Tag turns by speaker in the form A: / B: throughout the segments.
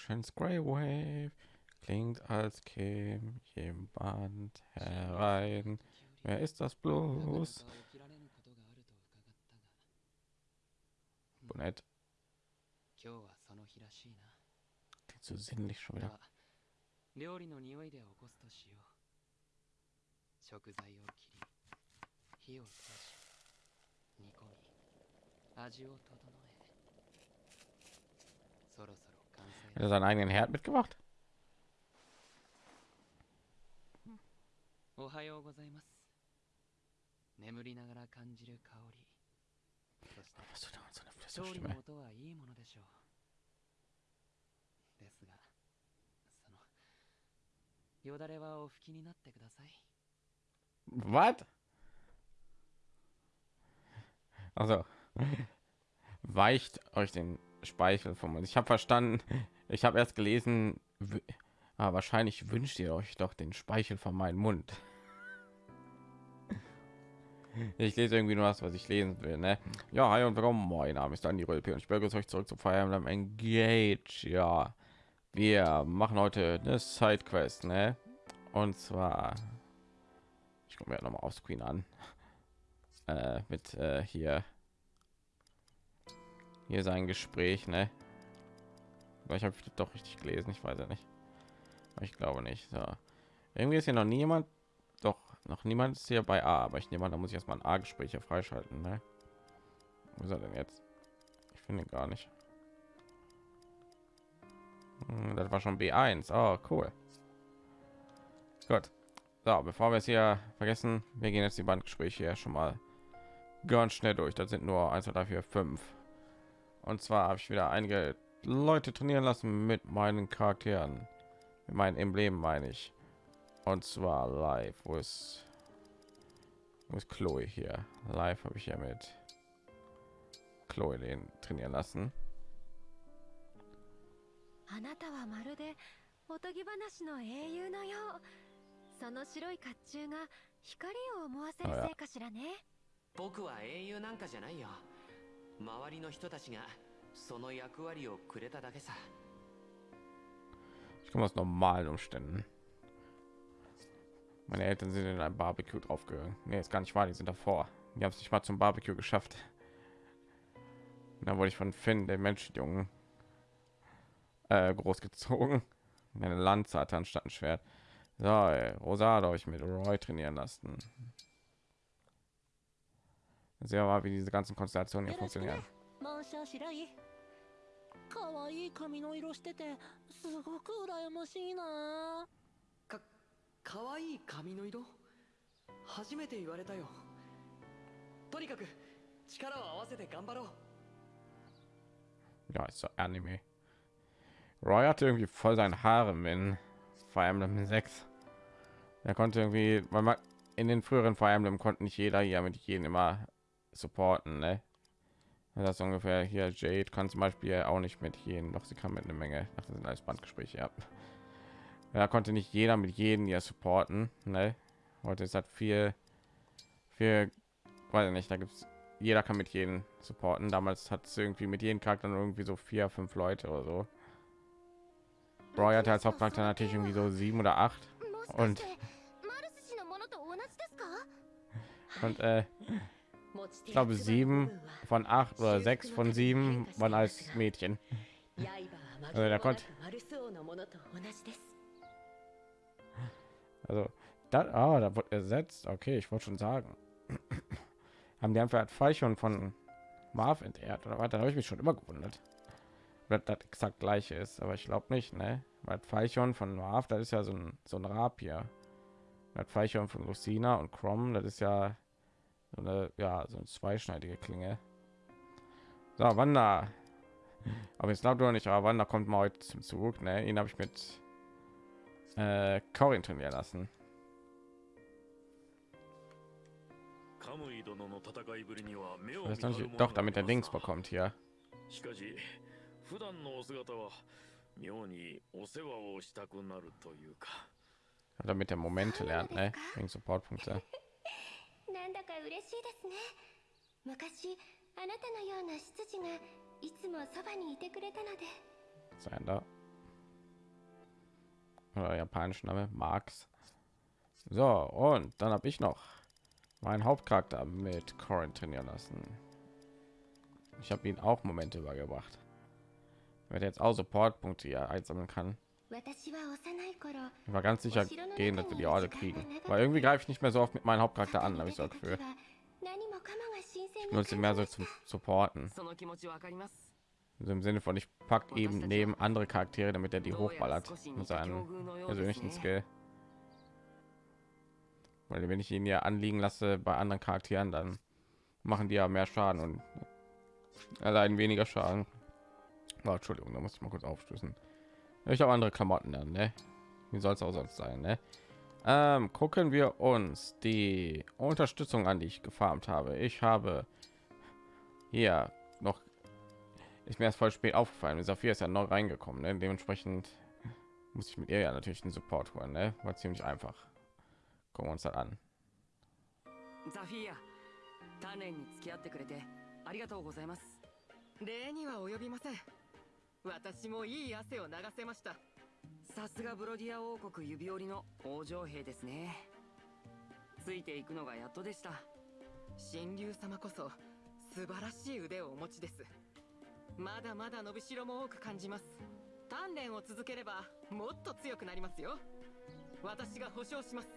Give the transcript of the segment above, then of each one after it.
A: Over the ocean's grey wave klingt, als käme jemand herein. Wer ist das bloß? Bonett. Klingt so sinnlich schon wieder.
B: 料理の匂いで起こすとしよう食材を切り火を通し煮込み味を整え て
A: Was tut er mit so einer
B: 調理
A: Flüsterstimme?
B: の音はいいものでしょうですがそのよだれはお拭きになってください
A: Was? Also weicht euch den Speichel vom Mund. Ich habe verstanden. ich habe erst gelesen. Ah, wahrscheinlich wünscht ihr euch doch den Speichel von meinem Mund. Ich lese irgendwie nur das, was ich lesen will. Ne? Ja, hi und willkommen. Mein Name ist Andy Rölpe und ich begrüße euch zurück zu Fire Emblem Engage. Ja, wir machen heute eine Sidequest, ne? Und zwar ich gucke mir noch mal auf Screen an äh, mit äh, hier hier sein Gespräch ne ich habe doch richtig gelesen ich weiß ja nicht. Aber ich glaube nicht so. Irgendwie ist hier noch niemand doch noch niemand ist hier bei A aber ich nehme an da muss ich erstmal ein A Gespräch hier freischalten ne? wo ist er denn jetzt? Ich finde gar nicht. Hm, das war schon B1 oh cool. Gut. So, bevor wir es hier vergessen, wir gehen jetzt die Bandgespräche hier schon mal ganz schnell durch. Das sind nur 1, 2, 3, 4, 5. Und zwar habe ich wieder einige Leute trainieren lassen mit meinen Charakteren, mit meinen Emblemen meine ich. Und zwar live. Wo ist, wo ist Chloe hier? Live habe ich ja mit Chloe den trainieren lassen.
C: あなたはまるでおとぎ話の英雄のようその白い甲冑が光を思わせるせいかしらね
D: 僕は英雄なんかじゃないよ周りの人たちが その役割をくれただけさ
A: Ich komme aus normalen Umständen. Meine Eltern sind in ein Barbecue draufgegangen. Nee, ist gar nicht wahr, die sind davor. Die haben es nicht mal zum Barbecue geschafft. Und dann wurde ich von Finn, dem Menschenjungen, äh, großgezogen. Eine Lanze hatte anstatt ein Schwert. So, ey, Rosado habe ich mit Roy trainieren lassen. Sehen wir mal, wie diese ganzen Konstellationen hier funktionieren.
E: マンシャ白い可愛い髪の色しててすごく羨ましいな
D: か可愛い髪の色初めて言われたよとにかく力を合わせて頑張ろう
A: Ja, ist so Anime. Roy hatte irgendwie voll sein Haare in Fire Emblem 6. Er konnte irgendwie, weil man in den früheren Fire Emblem konnte nicht jeder hier mit jedem immer supporten, ne? das ist ungefähr hier. Jade kann zum beispiel auch nicht mit jedem doch sie kann mit einer menge nach sind als bandgespräche ja da konnte nicht jeder mit jedem ja supporten ne? heute ist hat viel viel weiß nicht da gibt es jeder kann mit jedem supporten. Damals hat es irgendwie mit jedem charakter irgendwie so vier fünf leute oder so. Roy hatte als Hauptcharakter natürlich irgendwie so sieben oder acht. Und und äh, ich glaube sieben von acht oder sechs von sieben waren als Mädchen. Also
E: da
A: konnte. Also da, ah, da wird ersetzt. Okay, ich wollte schon sagen. Haben die einfach halt Feichon von Marv entehrt oder weiter? Habe ich mich schon immer gewundert. Ob das exakt gleiche ist, aber ich glaube nicht, ne? Weil Feichon von Marv, das ist ja so ein so ein Rapier. Das Feichon von Lucina und Chrom, das ist ja so eine ja so eine zweischneidige Klinge. So, Wanda. Aber jetzt glaubt doch nicht, aber Wanda kommt mal heute zum Zug, ne? Ihn habe ich mit äh, Corin trainieren lassen.
F: カムイ殿の戦いぶりには目を
A: Das
F: 見
A: ist
F: 張
A: doch,
F: る
A: nicht,
F: もの
A: doch
F: が
A: damit er
F: あり
A: Dings
F: ますな
A: bekommt hier.
F: しかし普段のお姿は妙にお世話をしたくなるというか
A: Damit der Momente lernt, ne? Wegen Supportpunkte.
C: なんだか嬉しいですね昔あなたのような執事がいつもそばにいてくれたので
A: Sander. Oder japanischer Name, Marx. So, und dann habe ich noch meinen Hauptcharakter mit Corin trainieren lassen. Ich habe ihn auch Momente übergebracht. Wenn er jetzt auch Supportpunkte hier einsammeln kann,
C: 私は幼い頃
A: Ich war ganz sicher gehen, dass wir die Orde kriegen. Weil irgendwie greife ich nicht mehr so oft mit meinem Hauptcharakter an, habe ich so das Gefühl. Ich nutze mehr so zum Supporten. Also im Sinne von, ich pack eben neben andere Charaktere, damit er die hochballert mit seinem persönlichen Skill. Weil wenn ich ihn ja anliegen lasse bei anderen Charakteren, dann machen die ja mehr Schaden und allein weniger Schaden. Oh, Entschuldigung, da muss ich mal kurz aufstößen. Ich habe andere Klamotten dann, ne? Wie soll es auch sonst sein, ne? Ähm, gucken wir uns die Unterstützung an, die ich gefarmt habe. Ich habe hier noch ist mir erst voll spät aufgefallen. Saphir ist ja noch reingekommen, ne? dementsprechend muss ich mit ihr ja natürlich einen Support holen, ne? War ziemlich einfach. Gucken wir uns das an.
D: ザフィーア鍛錬に付き合ってくれてありがとうございます礼には及びません 私もいい汗を流せました。さすがブロディア王国指折りの王城兵ですね。ついていくのがやっとでした。神竜様こそ素晴らしい腕をお持ちです。まだまだ伸びしろも多く感じます。鍛錬を続ければもっと強くなりますよ。私が保証します。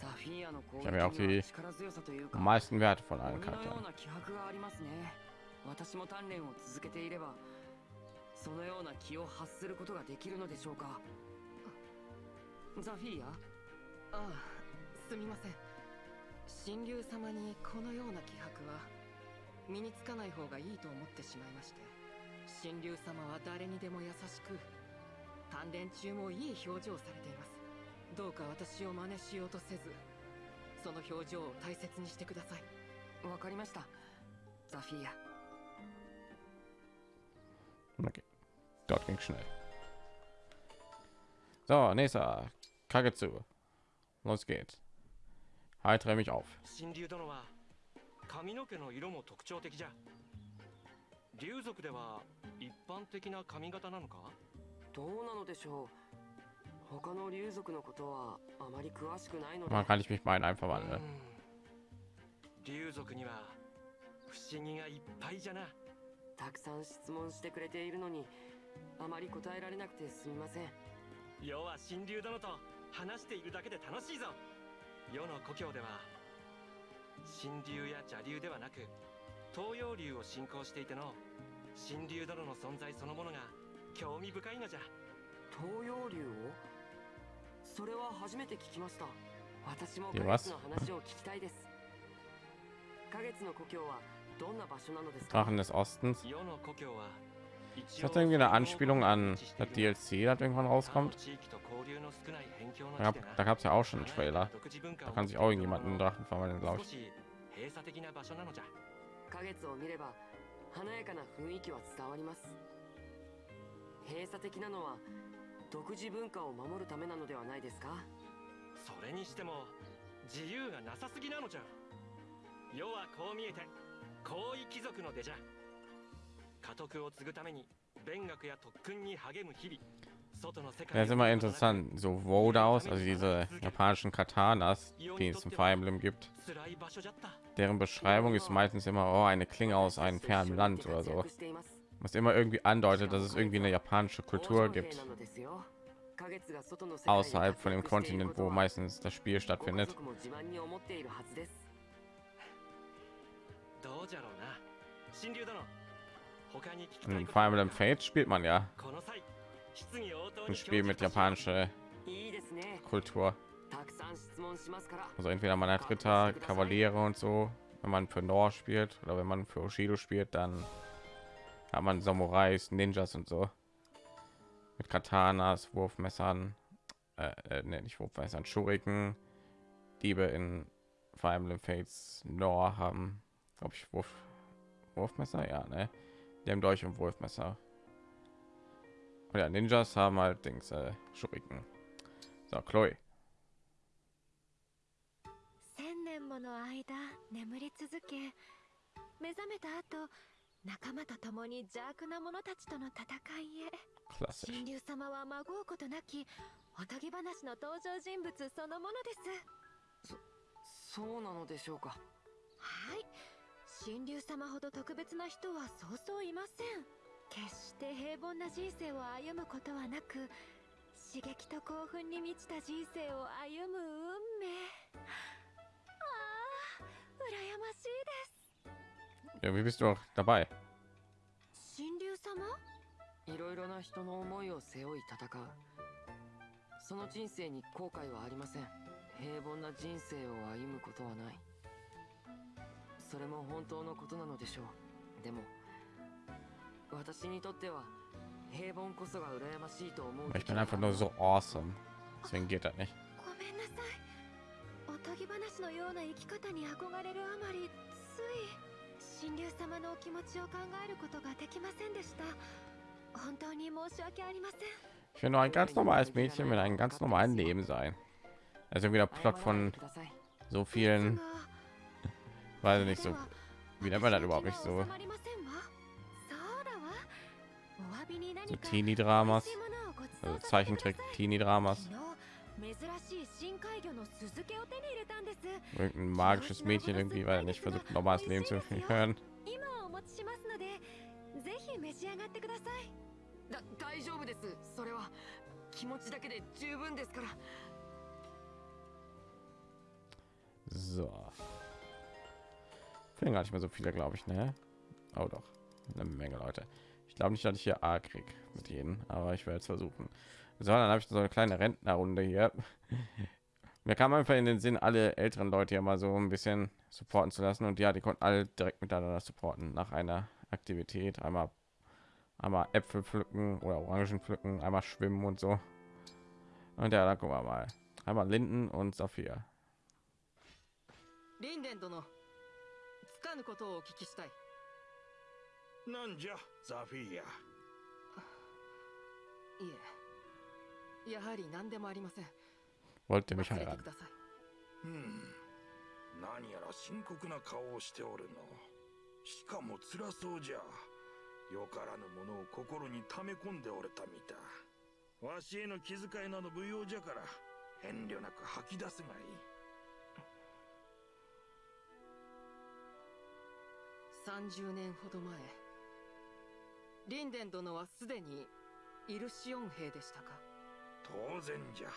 D: ザフィーアの攻撃力強さというか
A: meisten Werte von
D: 鬼
A: allen
D: のよう
A: Charakteren.
D: な気迫がありますね。私も鍛錬を続けていればそのような気を発することができるのでしょうか？ザフィーアああすみません。神竜様にこのような気迫は身につかない方がいいと思ってしまいまして。神竜様は誰にでも優しく鍛錬中もいい表情をされています。どうか私を真似しようとせずその表情を大切にしてください。わかりました。ザフィーア
A: Okay. Gott ging schnell. So, nächster Kagetsu. Los geht's. Heitere mich auf.
G: 神竜殿は髪の毛の色も特徴的じゃ竜族では一般的な髪型なのか
D: どうなのでしょう他の竜族のことはあまり詳しくないので
A: Man kann ich mich mal in einen
G: う
A: verwandeln.
G: ん竜族には不思議がいっぱいじゃな
D: たくさん質問してくれているのに あまり答えられなくてすみません。
G: 世は神竜殿と話しているだけで楽しいぞ。世の故郷では神竜や邪竜ではなく東洋竜を信仰していての神竜殿の存在そのものが興味深いのじゃ。
D: 東洋竜を？それは初めて聞きました。私も花月の話を聞きたいです。花月の故郷はどんな場所なのですか
A: ？Drachen des Ostens.
G: 世の故郷は
A: Ist das irgendwie eine Anspielung an das DLC, das irgendwann rauskommt?
G: 地域と交流の少ない辺境の
A: Da gab es ja auch schon einen Trailer. Da
G: を
A: kann sich auch irgendjemand einen Drachen verwandeln, glaube
G: 少
A: ich.
D: 華やかな雰囲気は伝わります閉鎖的なのは独自文化を守るためなのではないですか
G: それにしても自由がなさすぎなのじゃ世はこう見えて高位貴族の出じゃ家督を継ぐために勉学や特訓に励む日々外の世
A: Das
G: 界
A: ist immer interessant. So Wodaus, also diese japanischen Katanas, die es im Fire Emblem gibt.
G: 辛い場所じゃった
A: Deren Beschreibung ist meistens immer oh, eine Klinge aus einem fernen Land oder so. Was immer irgendwie andeutet, dass es irgendwie eine japanische Kultur gibt. Außerhalb von dem Kontinent, wo meistens das Spiel stattfindet.
G: どうじゃろうな神竜殿他に聞きた hm, in
A: Fire Emblem Fates spielt man ja. Ein Spiel mit japanischer Kultur. Also entweder man hat Ritter, Kavaliere und so, wenn man für Nor spielt oder wenn man für Oshido spielt, dann hat man Samurais, Ninjas und so. Mit Katanas, Wurfmessern, äh, äh ne, nicht Wurfmessern, Schuriken, Diebe in Fire Emblem Fates Nor haben, glaube ich, Wurf, Wurfmesser, ja, ne? Die haben Dolch und Wurfmesser. Und ja, Ninjas haben halt Dings, äh, Schuriken. So, Chloe.
C: 千年もの間眠り続け目覚めた後仲間と共に邪悪な者たちとの戦いへ
A: Klassisch.
C: 神竜様はまごうことなきおとぎ話の登場人物そのものです
D: そうなのでしょうか
C: はい 神竜様ほど特別な人はそうそういません。決して平凡な人生を歩むことはなく刺激と興奮に満ちた人生を歩む運命。ああ羨ましいです。
A: Ja, wie bist du auch dabei?
C: 神竜様
D: いろいろな人の思いを背負い戦うその人生に後悔はありません平凡な人生を歩むことはないそれも本当のことなのでしょうでも私にとっては平凡こそが羨ましいと思う
A: Ich bin einfach nur so awesome. Deswegen geht das nicht.
C: ごめんなさいおとぎ話のような生き方に憧れるあまりつい神竜様のお気持ちを考えることができませんでした本当に申し訳ありません
A: Ich will nur ein ganz normales Mädchen mit einem ganz normalen Leben sein. Also wieder Plot von so vielen,
C: が
A: weiß ich nicht so.
C: では
A: Wie nennt man das überhaupt nicht
C: 私
A: so?
C: の気が収まりませんわそうだわお詫びに何
A: So
C: か
A: Teenie-Dramas,
C: 美味しいものをご馳走
A: also
C: させてください
A: Zeichentrick-Teenie-Dramas.
C: 昨日珍しい深海魚の酢漬けを手に入れたんです
A: Irgendein magisches Mädchen irgendwie, weil er nicht versucht, ein normales Leben zu führen.
C: 今お持ちしますのでぜひ召し上がってください
D: だ大丈夫ですそれは気持ちだけで十分ですから
A: So. Können gar nicht mehr so viele, glaube ich, ne? Oh doch, eine Menge Leute. Ich glaube nicht, dass ich hier A krieg mit ihnen, aber ich werde es versuchen. So, dann habe ich so eine kleine Rentnerrunde hier. Mir kam einfach in den Sinn, alle älteren Leute hier mal so ein bisschen supporten zu lassen. Und ja, die konnten alle direkt miteinander supporten nach einer Aktivität. Einmal, einmal Äpfel pflücken oder Orangen pflücken, einmal schwimmen und so. Und ja, da gucken wir mal. Einmal Linden und
D: Saphir. かぬことをお聞きしたい。
F: なんじゃザフィア
D: いえ。やはり何でもありません。忘れてみ
F: うん。何やら深刻な顔をしておるの。しかも辛そうじゃ。よからぬものを心に溜め込んでおれたみたわしへの気遣いなど無用じゃから遠慮なく吐き出すがいい。
D: 30年ほど前リンデン殿はすでにイルシオン兵でしたか？
F: 当然じゃ。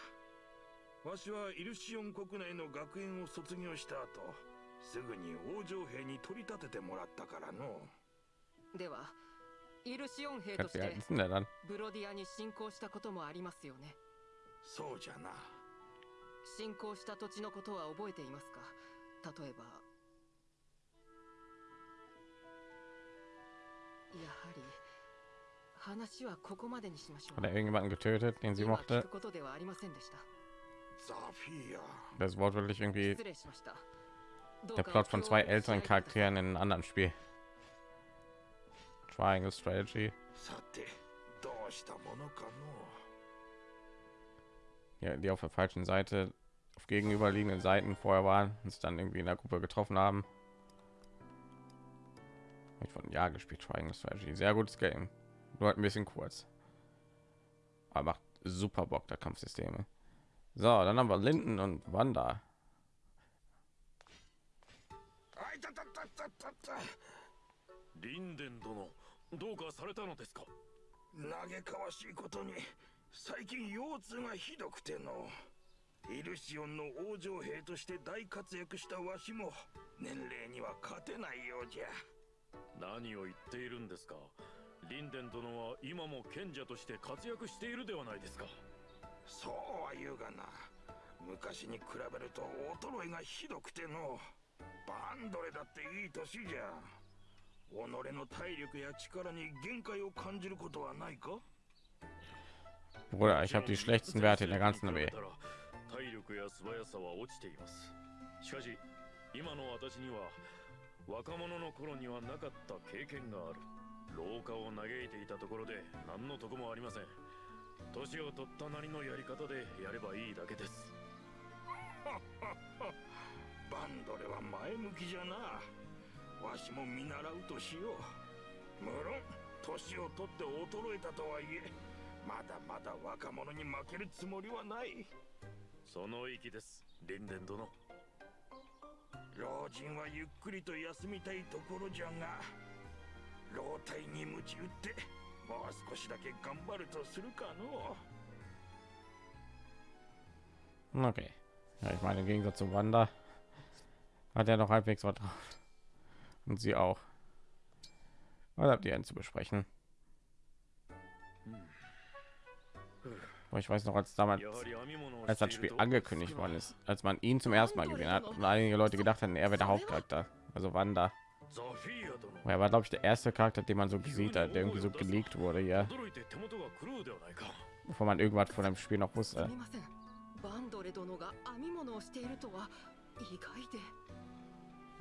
F: わしはイルシオン国内の学園を卒業した後すぐに王女兵に取り立ててもらったからの。
D: ではイルシオン兵として.ブロディアに侵攻したこともありますよね？
F: そうじゃな。
D: 侵攻した土地のことは覚えていますか？例えば
A: Hat er irgendjemanden getötet, den sie mochte? Das Wort wirklich irgendwie der Plot von zwei älteren Charakteren in einem anderen Spiel. Triangle Strategy. Ja, die auf der falschen Seite, auf gegenüberliegenden Seiten vorher waren, uns dann irgendwie in der Gruppe getroffen haben Hab Ich von ja gespielt, Triangle Strategy. Sehr gutes Game. Nur halt ein bisschen kurz. Aber macht super Bock, der Kampfsysteme. So, dann haben wir Linden und Wanda.
F: あいたたたたたたリンデン殿どうかされたのですか嘆かわしいことに最近腰痛がひどくてのイルシオンの王女兵として大活躍したわしも年齢には勝てないようじゃ
H: 何を言っているんですか？リンデン殿は今も賢者として活躍しているではないですか。
F: そうは言うがな。昔に比べると衰えがひどくてのバンドレだっていい年じゃ。己の体力や力に限界を感じることはないか
A: ？Bruder, ich habe die schlechtesten Werte in der ganzen Armee.
H: 体力や素早さは落ちていますしかし今の私には若者の頃にはなかった経験がある。廊下を嘆いていたところで何のとこもありません。年を取ったなりのやり方でやればいいだけです。
F: バンドレは前向きじゃな。わしも見習うとしよう。無論年を取って衰えたとはいえまだまだ若者に負けるつもりはない。
H: その意気です。リンデン殿
F: 老人はゆっくりと休みたいところじゃが老体に鞭打ってもう少しだけ頑張るとするかの
A: Okay. Ja, ich meine, im Gegensatz zu Wanda hat er noch halbwegs was drauf. Und sie auch. Was habt ihr denn zu besprechen? Aber ich weiß noch, als damals,
H: やはり編み物を
A: als
H: して
A: das
H: い
A: Spiel
H: ると
A: angekündigt worden ist, als man ihn zum ersten Mal gesehen hat und einige Leute gedacht hatten, er wäre der Hauptcharakter, also Wanda.
H: ザフィーア殿
A: Er war, glaube ich, der erste Charakter, den man so gesehen hat, der irgendwie so geleakt wurde, ja,
H: 驚いて手元が狂うではないか
A: bevor man irgendwas von dem Spiel noch
D: す
A: wusste.
D: みませんバンドレ殿が編み物をしているとは意外で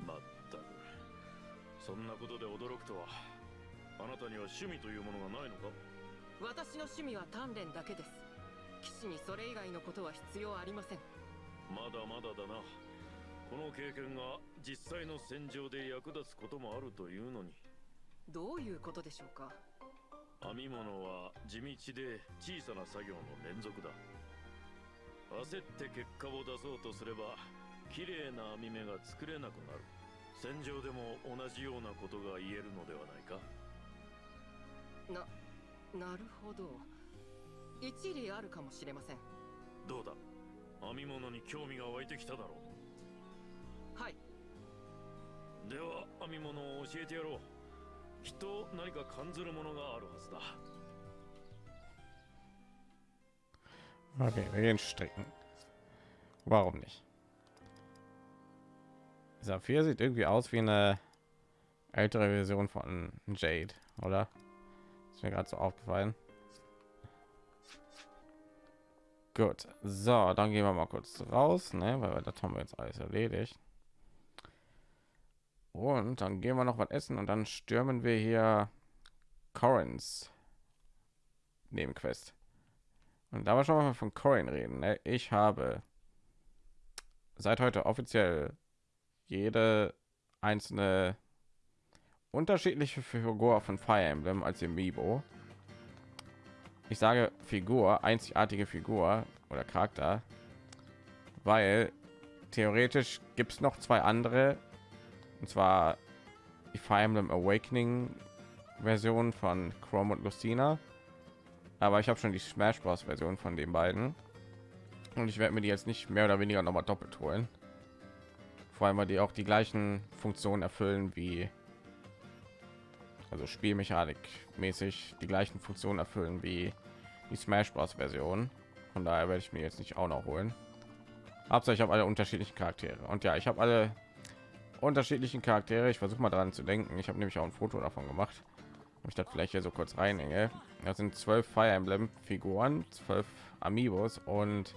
H: まったくそんなことで驚くとはあなたには趣味というものがないのか
D: 私の趣味は鍛錬だけです 騎士にそれ以外のことは必要ありません。
H: まだまだだな。この経験が実際の戦場で役立つこともあるというのに。
D: どういうことでしょうか？
H: 編み物は地道で小さな作業の連続だ。焦って結果を出そうとすれば綺麗な編み目が作れなくなる。戦場でも同じようなことが言えるのではないか。
D: ななるほど一理あるかもしれません
H: どうだ編み物に興味が湧いてきただろ
D: はい、
H: うでは編み物を教えてやろうきっと何か感ずるものがあるはずだ
A: Okay, wir gehen stricken. Warum nicht? Saphir sieht irgendwie aus wie eine ältere Version von Jade, oder? Ist mir gerade so aufgefallen. Gut, so, dann gehen wir mal kurz raus, ne, weil das haben wir jetzt alles erledigt. Und dann gehen wir noch was essen und dann stürmen wir hier Corins Nebenquest. Und da wir schon mal von Corin reden, ne? ich habe seit heute offiziell jede einzelne unterschiedliche Figur von Fire Emblem als Amiibo. Ich sage Figur, einzigartige Figur oder Charakter, weil theoretisch gibt es noch zwei andere, und zwar die Fire Emblem Awakening Version von Chrome und Lucina aber ich habe schon die Smash Bros. Version von den beiden und ich werde mir die jetzt nicht mehr oder weniger noch mal doppelt holen. Vor allem, weil die auch die gleichen Funktionen erfüllen wie also Spielmechanik mäßig die gleichen Funktionen erfüllen wie die Smash Bros. Version. Von daher werde ich mir jetzt nicht auch noch holen. Hauptsache ich habe alle unterschiedlichen Charaktere und ja, ich habe alle unterschiedlichen Charaktere. Ich versuche mal daran zu denken. Ich habe nämlich auch ein Foto davon gemacht ob ich das vielleicht hier so kurz reinhänge. Das sind zwölf Fire Emblem Figuren, zwölf Amiibos und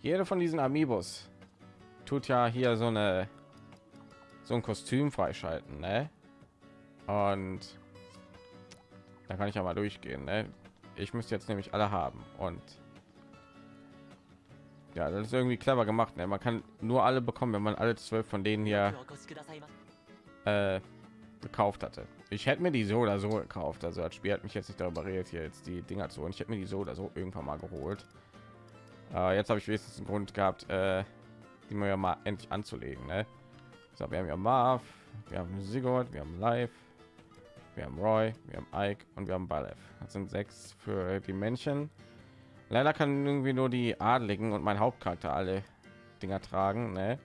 A: jede von diesen Amiibos tut ja hier so eine so ein Kostüm freischalten, ne? Und da kann ich mal durchgehen, ne? Ich müsste jetzt nämlich alle haben und ja, das ist irgendwie clever gemacht. Ne? Man kann nur alle bekommen, wenn man alle zwölf von denen hier äh, gekauft hatte. Ich hätte mir die so oder so gekauft. Also das Spiel hat mich jetzt nicht darüber redet, hier jetzt die Dinger zu holen. Ich hätte mir die so oder so irgendwann mal geholt. Äh, jetzt habe ich wenigstens einen Grund gehabt, äh, die mir ja mal endlich anzulegen. Ne? So, wir haben ja Marv, wir haben Sigurd, wir haben Live, wir haben Roy, wir haben Ike und wir haben Balev. Das sind sechs für die Männchen. Leider kann irgendwie nur die Adligen und mein Hauptcharakter alle Dinger tragen. Ne?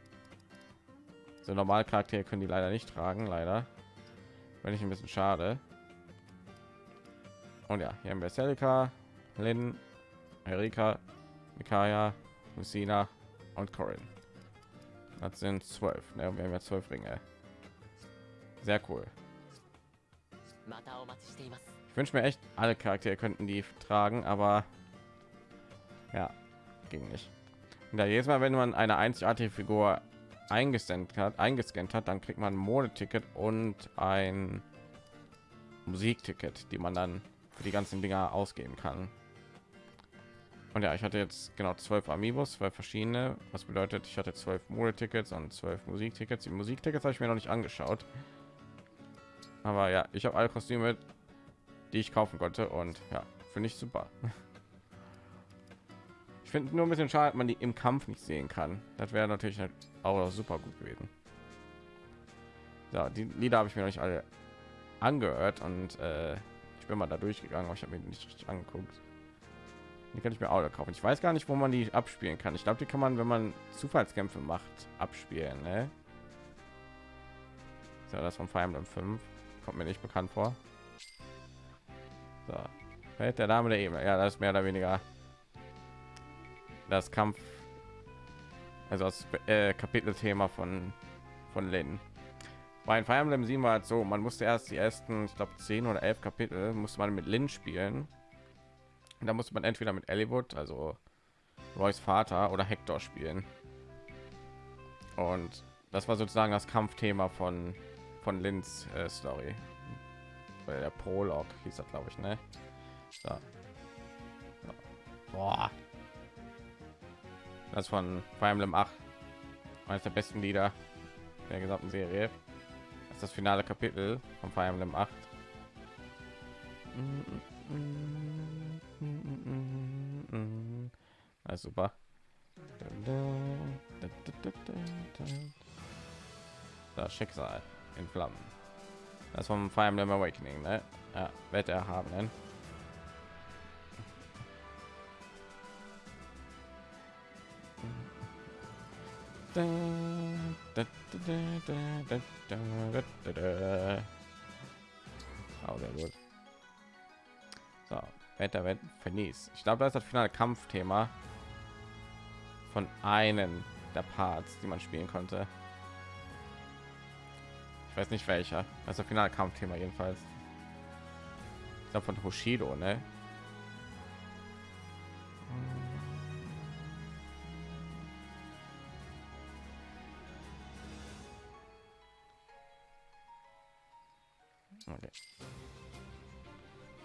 A: So normal Charaktere können die leider nicht tragen, leider. Wenn ich ein bisschen schade. Und ja, hier haben wir Celica, Lynn, Erika, Mikaya, Lucina und Corin. Das sind zwölf. Ne? Wir haben ja zwölf Ringe. Sehr cool. Ich wünsche mir echt, alle Charaktere könnten die tragen, aber ja, ging nicht. Und da jedes Mal, wenn man eine einzigartige Figur eingescannt hat, eingescannt hat, dann kriegt man ein Modeticket und ein Musikticket, die man dann für die ganzen Dinger ausgeben kann. Und ja, ich hatte jetzt genau zwölf Amiibos, zwei verschiedene, was bedeutet, ich hatte zwölf Modetickets und zwölf Musiktickets. Die Musiktickets habe ich mir noch nicht angeschaut. Aber ja, ich habe alle Kostüme, die ich kaufen konnte und ja, finde ich super. Ich finde nur ein bisschen schade, man die im Kampf nicht sehen kann. Das wäre natürlich auch super gut gewesen. Ja, die Lieder habe ich mir nicht alle angehört und äh, ich bin mal da durchgegangen, aber ich habe mir nicht richtig angeguckt. Die kann ich mir auch kaufen. Ich weiß gar nicht, wo man die abspielen kann. Ich glaube, die kann man, wenn man Zufallskämpfe macht, abspielen. Ne? Ja, das von Fire Emblem 5 kommt mir nicht bekannt vor. So, der Dame der Ebene. Ja, das ist mehr oder weniger das Kampf, also das äh, Kapitelthema von von Lin. Bei Fire Emblem 7 war halt so, man musste erst die ersten, ich glaube 10 oder 11 Kapitel musste man mit Lin spielen. Und da musste man entweder mit Ellwood, also Roys Vater oder Hector spielen. Und das war sozusagen das Kampfthema von von Lins äh, Story. Weil der Prolog hieß das, glaube ich, ne? So. Boah. Das von Fire Emblem 8. Eines der besten Lieder der gesamten Serie. Das ist das finale Kapitel von Fire Emblem 8. Also super. Das Schicksal in Flammen. Das vom Fire Emblem Awakening, ne? Ja, Wetter haben. Ne? Oh, sehr gut. So, Wetter vernieß. Ich glaube, das ist das finale Kampfthema von einem der Parts, die man spielen konnte. Weiß nicht welcher. Das finale Kampfthema jedenfalls. Ich glaube von Hoshido, ne? Okay.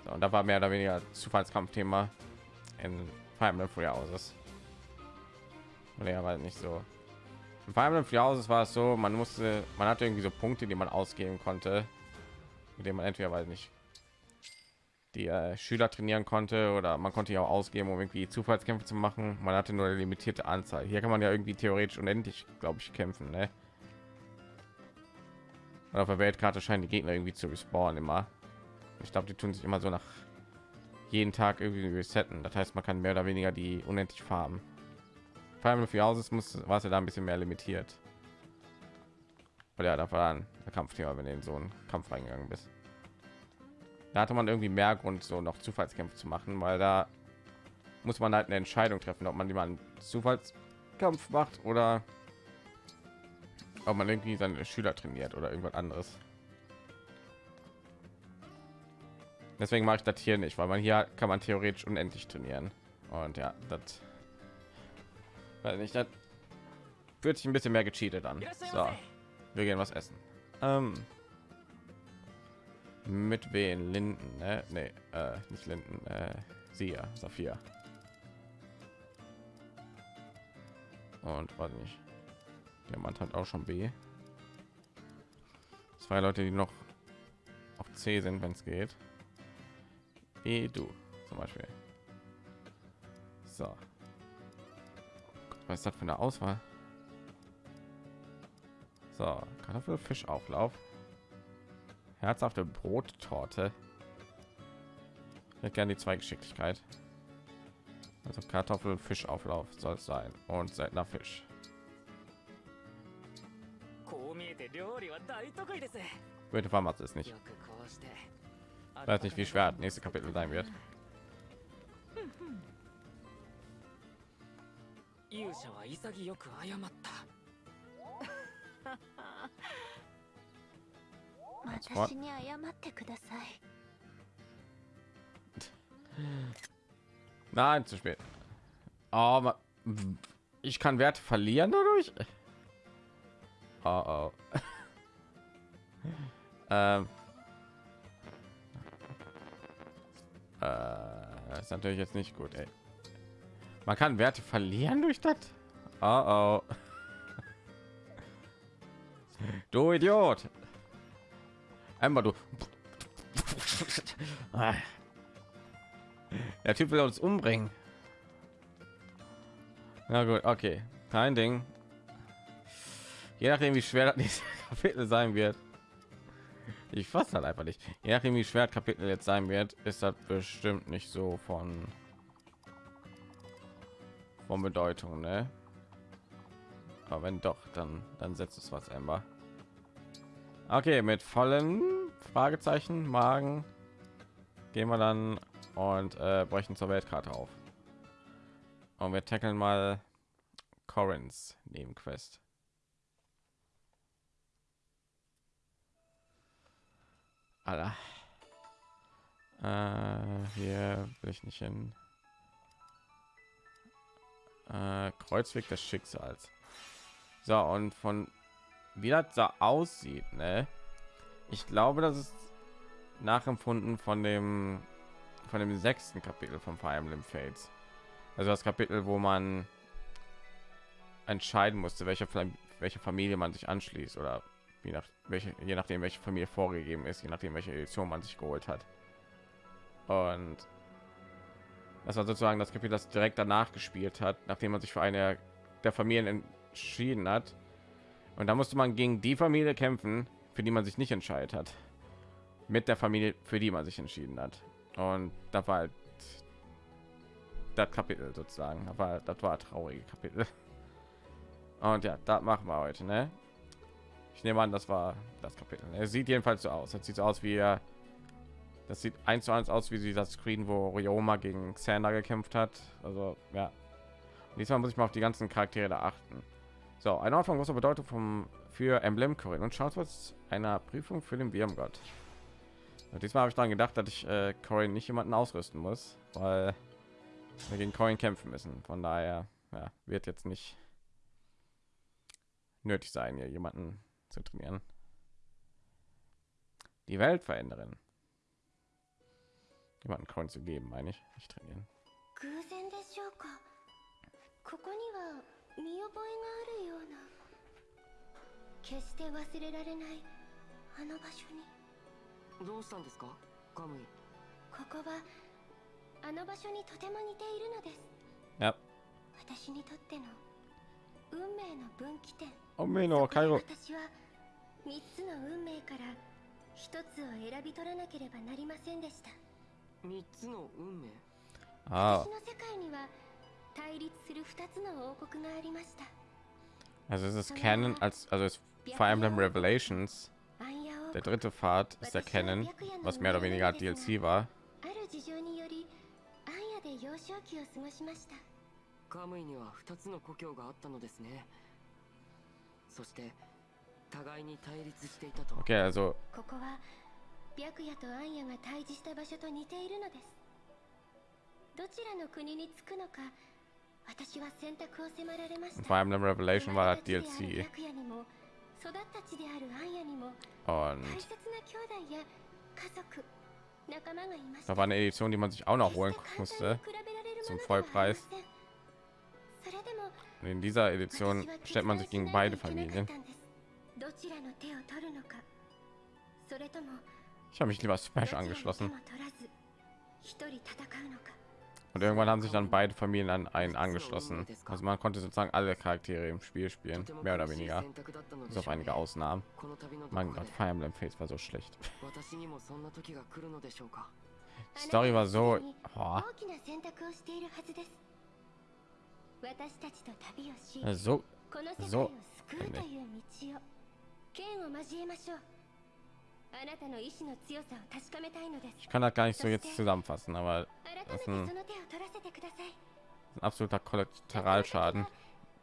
A: So, und da war mehr oder weniger Zufallskampfthema in Fire Emblem Free Houses. Ja, war nicht so. In Fire Emblem Free Houses war es so, man musste, man hatte irgendwie so Punkte, die man ausgeben konnte, mit denen man entweder weiß nicht die äh, Schüler trainieren konnte oder man konnte ja auch ausgeben, um irgendwie Zufallskämpfe zu machen. Man hatte nur eine limitierte Anzahl. Hier kann man ja irgendwie theoretisch unendlich, glaube ich, kämpfen. Ne? Und auf der Weltkarte scheinen die Gegner irgendwie zu respawnen immer. Ich glaube, die tun sich immer so nach jeden Tag irgendwie resetten. Das heißt, man kann mehr oder weniger die unendlich farben. Allem für Hauses muss war es ja da ein bisschen mehr limitiert. Weil ja, da war der Kampfthema, wenn du in so einen Kampf reingegangen bist. Da hatte man irgendwie mehr Grund, so noch Zufallskämpfe zu machen, weil da muss man halt eine Entscheidung treffen, ob man die mal Zufallskampf macht oder ob man irgendwie seine Schüler trainiert oder irgendwas anderes. Deswegen mache ich das hier nicht, weil man hier kann man theoretisch unendlich trainieren. Und ja, das weil nicht, das fühlt sich ein bisschen mehr gecheatet an. So, wir gehen was essen. Ähm, mit wen? Linden, ne? Nee, äh, nicht Linden, äh, sie ja, Saphir. Und warte nicht. Der Mann hat auch schon B. Zwei Leute, die noch auf C sind, wenn es geht. E du zum Beispiel. So. Was ist das für eine Auswahl? So, Kartoffel, Fischauflauf. Herzhafte Brottorte. Ich hätte gerne die zwei Geschicklichkeit. Also Kartoffel, Fischauflauf soll es sein und seltener Fisch. Bitte vermacht es nicht. Weiß nicht, wie schwer das nächste Kapitel sein wird. 勇者は潔く謝った私に謝ってください Nein, zu spät. Aber ich kann Werte verlieren dadurch. Oh, oh. ähm. Äh, ist natürlich jetzt nicht gut, ey. Man kann Werte verlieren durch das. Oh, oh. Du Idiot. Einmal du. Der Typ will uns umbringen. Na gut, okay, kein Ding. Je nachdem, wie schwer das nächste Kapitel sein wird. Ich fasse halt einfach nicht. Je nachdem, wie schwer das Kapitel jetzt sein wird, ist das bestimmt nicht so von von Bedeutung, ne? Aber wenn doch, dann dann setzt es was, Ember. Okay, mit vollen Fragezeichen Magen gehen wir dann und äh, brechen zur Weltkarte auf. Und wir tackeln mal Corin's Nebenquest. Alter. Äh, hier will ich nicht hin. Äh, Kreuzweg des Schicksals. So, und von wie das da aussieht, ne? Ich glaube, das ist nachempfunden von dem von dem sechsten Kapitel von Fire Emblem Fates. Also das Kapitel, wo man entscheiden musste, welche welche Familie man sich anschließt oder je nach welche je nachdem welche Familie vorgegeben ist, je nachdem welche Edition man sich geholt hat. Und das war sozusagen das Kapitel, das direkt danach gespielt hat, nachdem man sich für eine der Familien entschieden hat. Und da musste man gegen die Familie kämpfen, für die man sich nicht entscheidet hat, mit der Familie, für die man sich entschieden hat. Und da war halt das Kapitel sozusagen, aber das war traurige Kapitel. Und ja, da machen wir heute, ne? Ich nehme an, das war das Kapitel. Er sieht jedenfalls so aus. Es sieht so aus wie er das sieht eins zu eins aus wie das Screen, wo Ryoma gegen Xander gekämpft hat. Also ja. Diesmal muss ich mal auf die ganzen Charaktere da achten. So, ein Ort von großer Bedeutung vom für Emblem Corin und schaut was einer Prüfung für den Birmgott. Und diesmal habe ich daran gedacht, dass ich äh, Corin nicht jemanden ausrüsten muss, weil wir gegen Corin kämpfen müssen. Von daher ja, wird jetzt nicht nötig sein, hier jemanden zu trainieren. Die Welt verändern jemanden Coin zu geben, meine ich. Nicht trainieren.
I: ここには見覚えがあるような決して忘れられないあの場所に
D: どうしたんですかカムイ
I: ここはあの場所にとても似ているのです
A: Yep.
I: 私にとっての運命の分岐点
A: 運命の回路
I: 私は3つの運命から1つを選び取らなければなりませんでした
D: 3つの運命
A: あ
I: あ
A: Also es ist Canon als also es Fire Emblem Revelations. Der dritte Pfad ist der Canon, was mehr oder weniger DLC war. Okay, also
I: 白夜とアンヤが対峙した場所と似ているのですどちらの国に着くのか私は選択を迫られました
A: Fire Emblem Revelation war das DLC
I: る白夜にも育った地であるアンヤにも大切な兄弟や家族仲間がいました
A: da war eine Edition, die man sich auch noch holen musste. zum Vollpreis.
I: せんそれでも
A: Und in dieser Edition stellt man sich gegen beide Familien.
I: どちらの手を取るのかそれとも
A: Ich habe mich lieber Smash angeschlossen. Und irgendwann haben sich dann beide Familien an einen angeschlossen. Also man konnte sozusagen alle Charaktere im Spiel spielen, mehr oder weniger. Bis auf einige Ausnahmen. Mein Gott, Fire Emblem Fates war so schlecht. Die Story war so... Oh. So...
I: So... Endlich.
A: Ich kann das gar nicht so jetzt zusammenfassen, aber
I: 改めて
A: Das
I: そ
A: ist
I: の
A: ein-
I: 手を取らせてください
A: ein absoluter Kollateralschaden.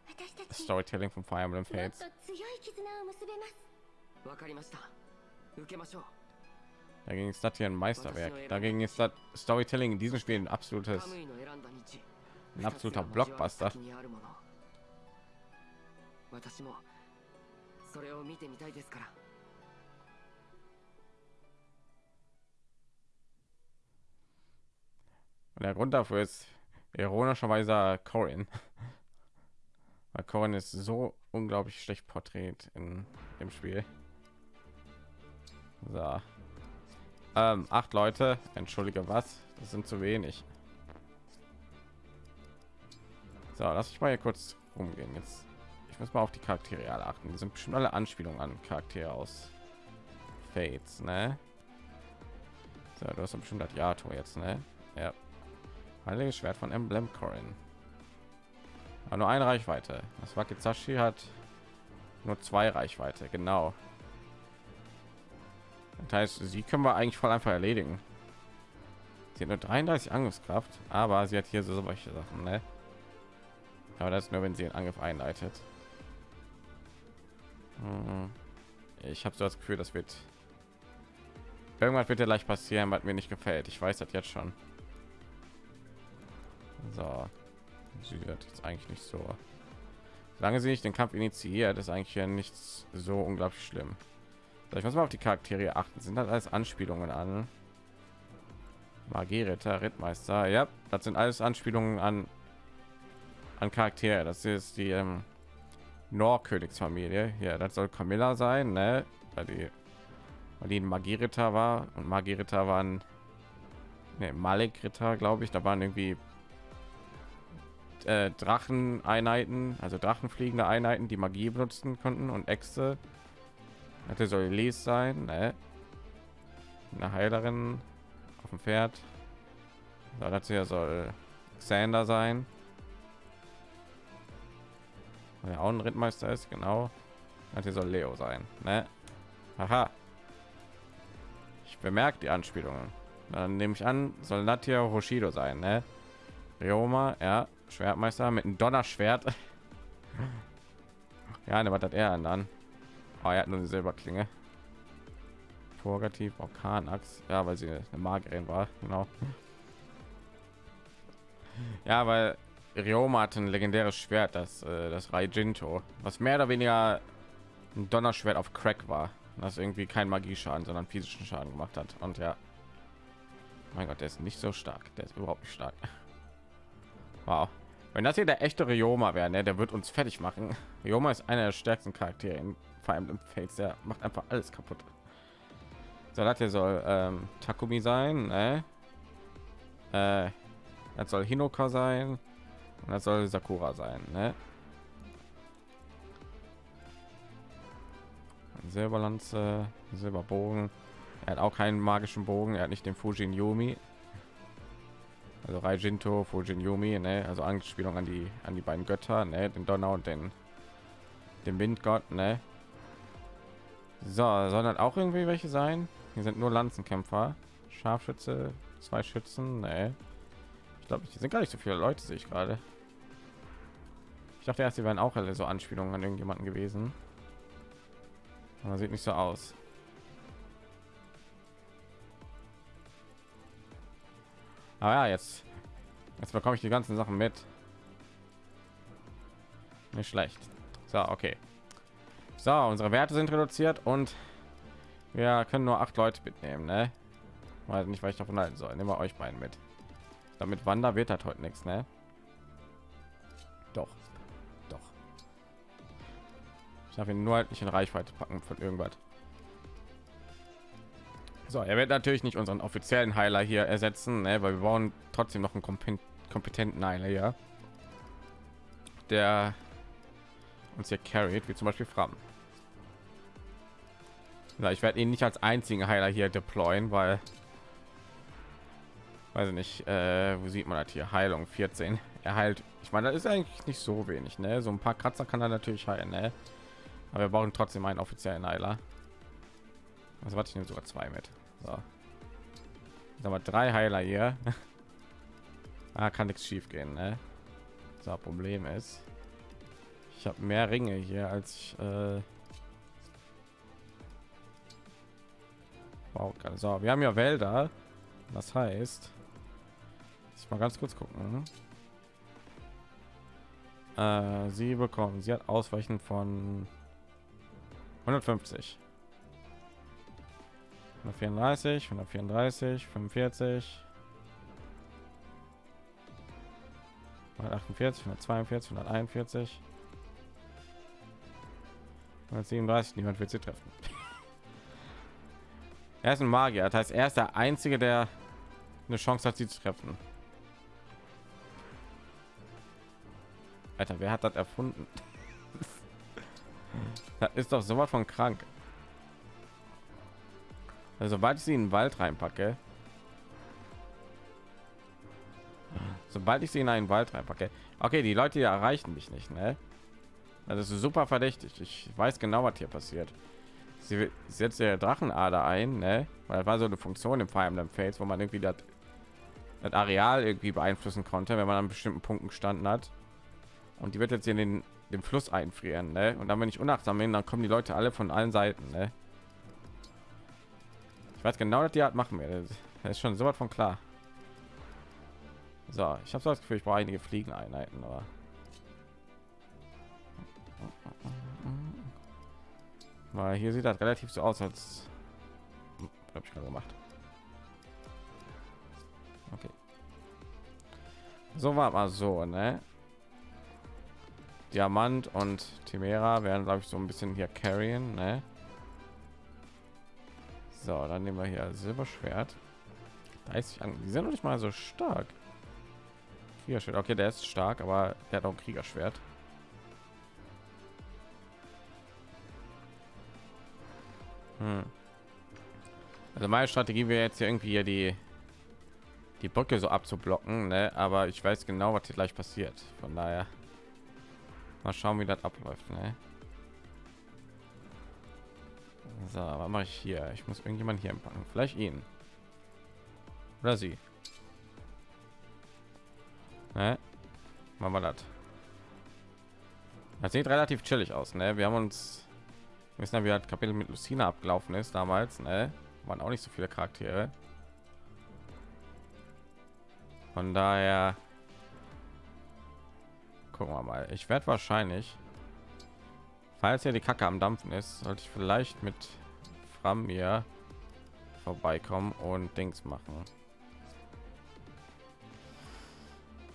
I: 私た
A: Das
I: ち
A: Storytelling von Fire Emblem
I: もっと
A: Fates.
I: 強い絆を結べます
D: わかりました受けましょう
A: Dagegen ist das hier ein Meisterwerk. Dagegen ist das Storytelling in diesem Spiel ein absolutes,
D: カムイの選んだ道
A: ein absoluter
D: 二つが交わる
A: Blockbuster.
D: 先
A: Und der Grund dafür ist ironischerweise Corin. Weil Corin ist so unglaublich schlecht porträt in dem Spiel. So. Ähm, acht Leute, entschuldige was, das sind zu wenig. So, lass ich mal hier kurz rumgehen jetzt. Ich muss mal auf die Charaktere alle achten. Die sind bestimmt alle Anspielungen an Charaktere aus Fates, ne? So, du hast bestimmt das Yato jetzt, ne? Ja. Heiliges Schwert von Emblem Corin. Aber nur eine Reichweite. Das Wakizashi hat nur zwei Reichweite, genau. Das heißt, sie können wir eigentlich voll einfach erledigen. Sie hat nur 33 Angriffskraft, aber sie hat hier so solche Sachen, ne? Aber das nur, wenn sie einen Angriff einleitet. Hm. Ich habe so das Gefühl, das wird irgendwann wird ja gleich passieren, was mir nicht gefällt. Ich weiß das jetzt schon. So, sie wird jetzt eigentlich nicht so. Solange sie nicht den Kampf initiiert, ist eigentlich ja nichts so unglaublich schlimm. So, ich muss mal auf die Charaktere achten. Sind das alles Anspielungen an Magierritter, Rittmeister? Ja, das sind alles Anspielungen an an Charaktere. Das ist die ähm, Nordkönigsfamilie. Ja, das soll Camilla sein, ne? Weil die, weil die ein Magierritter war und Magierritter waren ne, Malik-Ritter, glaube ich. Da waren irgendwie äh, Dracheneinheiten, also Drachenfliegende Einheiten, die Magie benutzen konnten und Äxte. Hatte soll Les sein, ne? Eine Heilerin auf dem Pferd. So, das hier soll Xander sein. Der auch ein Rittmeister ist, genau. Hier soll Leo sein, ne? Aha. Ich bemerke die Anspielungen. Dann nehme ich an, soll Natia Hoshido sein, ne? Ryoma, ja, Schwertmeister mit einem Donnerschwert. ja, ne, was hat er dann? Oh, er hat nur eine Silberklinge. Purgativ, Orkanax, ja, weil sie eine Magierin war, genau. Ja, weil Ryoma hat ein legendäres Schwert, das äh, das Raijinto, was mehr oder weniger ein Donnerschwert auf Crack war, das irgendwie kein Magieschaden, sondern physischen Schaden gemacht hat. Und ja, mein Gott, der ist nicht so stark, der ist überhaupt nicht stark. Wow. Wenn das hier der echte Ryoma wäre, ne, der wird uns fertig machen. Ryoma ist einer der stärksten Charaktere in vor allem im Fates, der macht einfach alles kaputt. So, das hier soll ähm, Takumi sein, ne? Äh, das soll Hinoka sein und das soll Sakura sein, ne? Silberlanze, Silberbogen. Er hat auch keinen magischen Bogen, er hat nicht den Fujin Yumi. Also Raijinto, Fujin Yumi, ne? Also Anspielung an die an die beiden Götter, ne? Den Donner und den den Windgott, ne? So, sondern auch irgendwie welche sein? Hier sind nur Lanzenkämpfer, Scharfschütze, zwei Schützen, ne? Ich glaube, hier sind gar nicht so viele Leute, sehe ich gerade. Ich dachte erst, sie wären auch alle so Anspielungen an irgendjemanden gewesen. Aber sieht nicht so aus. Aber ja, jetzt, jetzt bekomme ich die ganzen Sachen mit. Nicht schlecht. So, okay. So, unsere Werte sind reduziert und wir können nur acht Leute mitnehmen, ne? Weiß nicht, was ich davon halten soll. Nehmen wir euch beiden mit. Damit Wander wird das heute nichts, ne? Doch. Doch. Ich darf ihn nur halt nicht in Reichweite packen von irgendwas. So, er wird natürlich nicht unseren offiziellen Heiler hier ersetzen, ne? weil wir brauchen trotzdem noch einen kompetenten Heiler hier, der uns hier carried, wie zum Beispiel Fram. Ja, ich werde ihn nicht als einzigen Heiler hier deployen, weil weiß ich nicht, äh, wo sieht man das hier? Heilung 14. Er heilt. Ich meine, das ist eigentlich nicht so wenig, ne? So ein paar Kratzer kann er natürlich heilen, ne? Aber wir brauchen trotzdem einen offiziellen Heiler. Also warte ich nehme sogar zwei mit. So. Aber drei Heiler hier. ah, kann nichts schief gehen, ne? So, Problem ist, ich habe mehr Ringe hier als ich, äh wow, so, wir haben ja Wälder. Das heißt, ich mal ganz kurz gucken. Äh, sie bekommen, sie hat Ausweichen von 150. 134, 134, 45, 148, 142, 141, 137. Niemand wird sie treffen. er ist ein Magier, das heißt, er ist der einzige, der eine Chance hat, sie zu treffen. Alter, wer hat das erfunden? das ist doch sowas von krank. Also, sobald ich sie in den Wald reinpacke, sobald ich sie in einen Wald reinpacke, okay, die Leute hier erreichen mich nicht, ne? Das ist super verdächtig. Ich weiß genau, was hier passiert. Sie setzt der Drachenader ein, ne? Weil das war so eine Funktion im Fire Emblem Fates, wo man irgendwie das, das Areal irgendwie beeinflussen konnte, wenn man an bestimmten Punkten gestanden hat. Und die wird jetzt in den, den Fluss einfrieren, ne? Und dann, wenn ich unachtsam bin, dann kommen die Leute alle von allen Seiten, ne? Ich weiß genau, dass die Art machen wir. Das ist schon so was von klar. So, ich habe so das Gefühl, ich brauche einige Fliegeneinheiten, aber weil hier sieht das relativ so aus, als habe ich gerade gemacht. Okay. So war mal so, ne? Diamant und Timera werden, glaube ich, so ein bisschen hier carryen, ne? So, dann nehmen wir hier Silberschwert. 30 an. Die sind noch nicht mal so stark. Kriegerschwert. Okay, der ist stark, aber der hat auch ein Kriegerschwert. Hm. Also meine Strategie wäre jetzt hier irgendwie hier die die Brücke so abzublocken, ne? aber ich weiß genau, was hier gleich passiert. Von daher mal schauen, wie das abläuft. Ne? So, was mache ich hier? Ich muss irgendjemand hier empfangen. Vielleicht ihn oder sie. Ne? Machen wir das. Das sieht relativ chillig aus, ne? Wir haben uns wissen ja, wie das Kapitel mit Lucina abgelaufen ist damals, ne? Waren auch nicht so viele Charaktere. Von daher gucken wir mal. Ich werde wahrscheinlich, falls ja die Kacke am Dampfen ist, sollte ich vielleicht mit Fram hier vorbeikommen und Dings machen.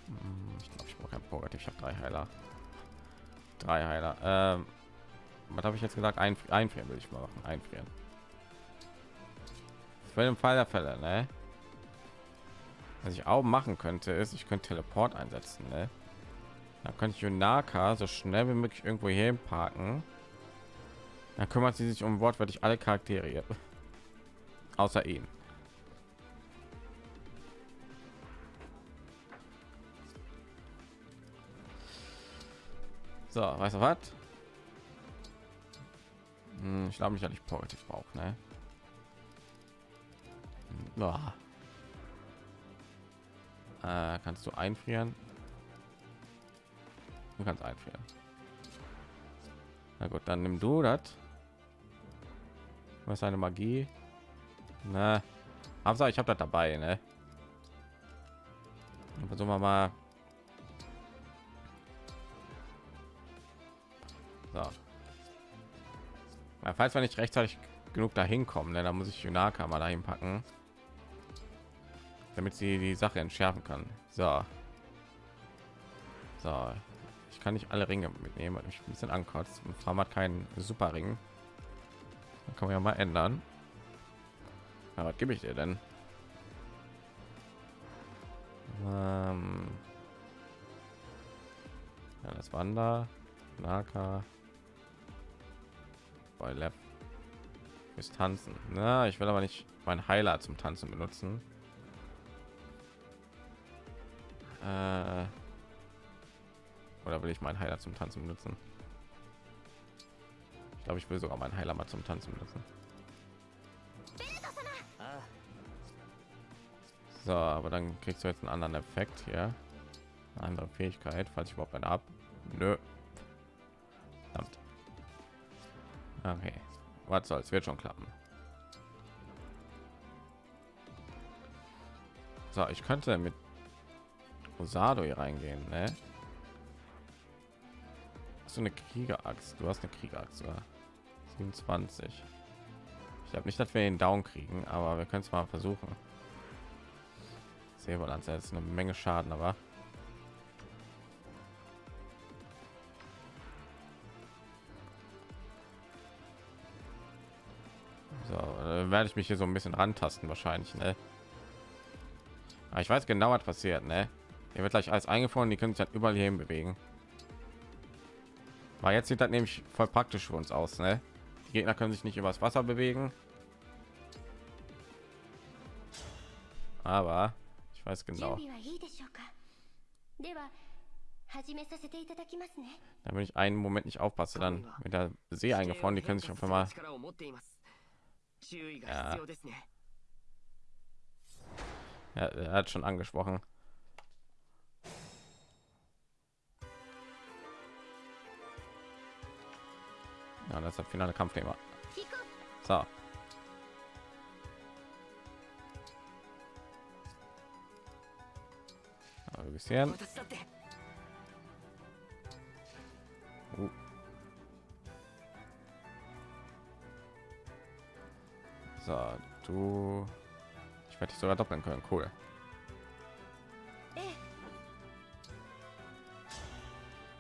A: Hm, ich glaube, ich brauche. Ich habe drei Heiler. Drei Heiler. Ähm, was habe ich jetzt gesagt? Ein, einfrieren will ich mal machen. Einfrieren. Für den Fall der Fälle, ne? Was ich auch machen könnte, ist, ich könnte Teleport einsetzen, ne? Dann könnte ich Yunaka so schnell wie möglich irgendwo hier parken. Dann kümmert sie sich um wortwörtlich alle Charaktere. Außer ihn. So, weißt du was? Hm, ich glaube nicht, dass ich positiv brauche, ne? Ja. Äh, kannst du einfrieren? Du kannst einfrieren. Na gut, dann nimm du das. Was eine Magie? Na, aber ich habe das dabei, ne? Versuchen wir mal. So. Ja, falls wir nicht rechtzeitig genug dahin kommen, ne, dann muss ich Junaka mal dahin packen, damit sie die Sache entschärfen kann. So, so, ich kann nicht alle Ringe mitnehmen, weil mich ein bisschen ankotzt. Und Farm hat keinen Super Ring. Dann kann man ja mal ändern. Ja, was gebe ich dir denn? Ähm ja, das Wander, Naka, bei Lab ist tanzen na ich will aber nicht mein heiler zum tanzen benutzen äh, oder will ich meinen heiler zum tanzen benutzen ich glaube ich will sogar meinen heiler mal zum tanzen benutzen so aber dann kriegst du jetzt einen anderen effekt hier eine andere fähigkeit falls ich überhaupt eine ab Nö. Verdammt. Okay, was soll's, wird schon klappen. So, ich könnte mit Rosado hier reingehen, ne? Du eine Kriegeraxt? Du hast eine Kriegeraxt, oder? 27. Ich habe nicht, dass wir ihn down kriegen, aber wir können es mal versuchen. Säbellanze ist eine Menge Schaden, aber werde ich mich hier so ein bisschen rantasten wahrscheinlich ne? Aber ich weiß genau was passiert ne? Hier wird gleich alles eingefroren die können sich halt überall hin bewegen weil jetzt sieht das nämlich voll praktisch für uns aus. Ne? Die Gegner können sich nicht übers Wasser bewegen. Aber ich weiß genau.
C: da
A: bin ich einen Moment nicht aufpasse, dann mit der See eingefroren, die können sich auf einmal.
D: Ja.
A: ja, er hat schon angesprochen. ja, das ist das finale Kampfthema. So. Also, Ein bisschen.
D: Uh.
A: So, du. Ich werde dich sogar doppeln können. Cool.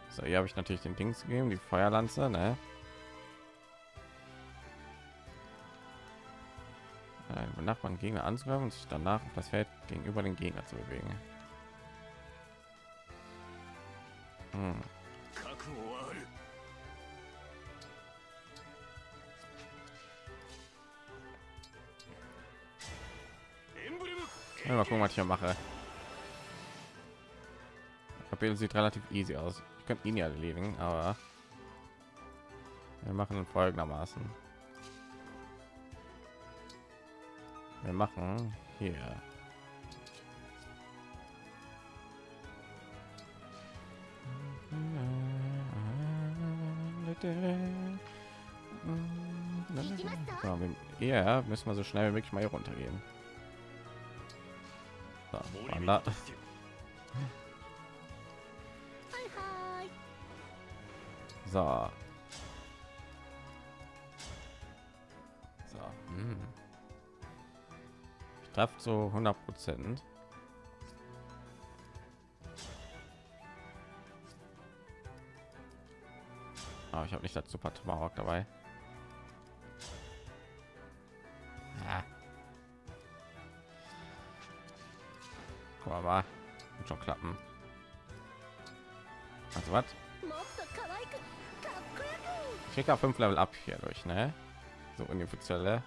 A: So, hier habe ich natürlich den Dings gegeben, die Feuerlanze, ne? Nachbarn Gegner anzugreifen und sich danach auf das Feld gegenüber den Gegner zu bewegen. Hm. Ja, mal gucken, was ich hier mache. Kapitel sieht relativ easy aus. Ich könnte ihn ja erledigen, aber wir machen folgendermaßen. wir machen hier. So, ja müssen wir so schnell wie möglich mal hier runtergehen. So, so. klappt so 100 prozent. Ah, ich habe nicht dazu super tomahawk dabei ah. ja. aber schon klappen. Also was? Ich krieg fünf level ab hier durch ne? So inoffizielle.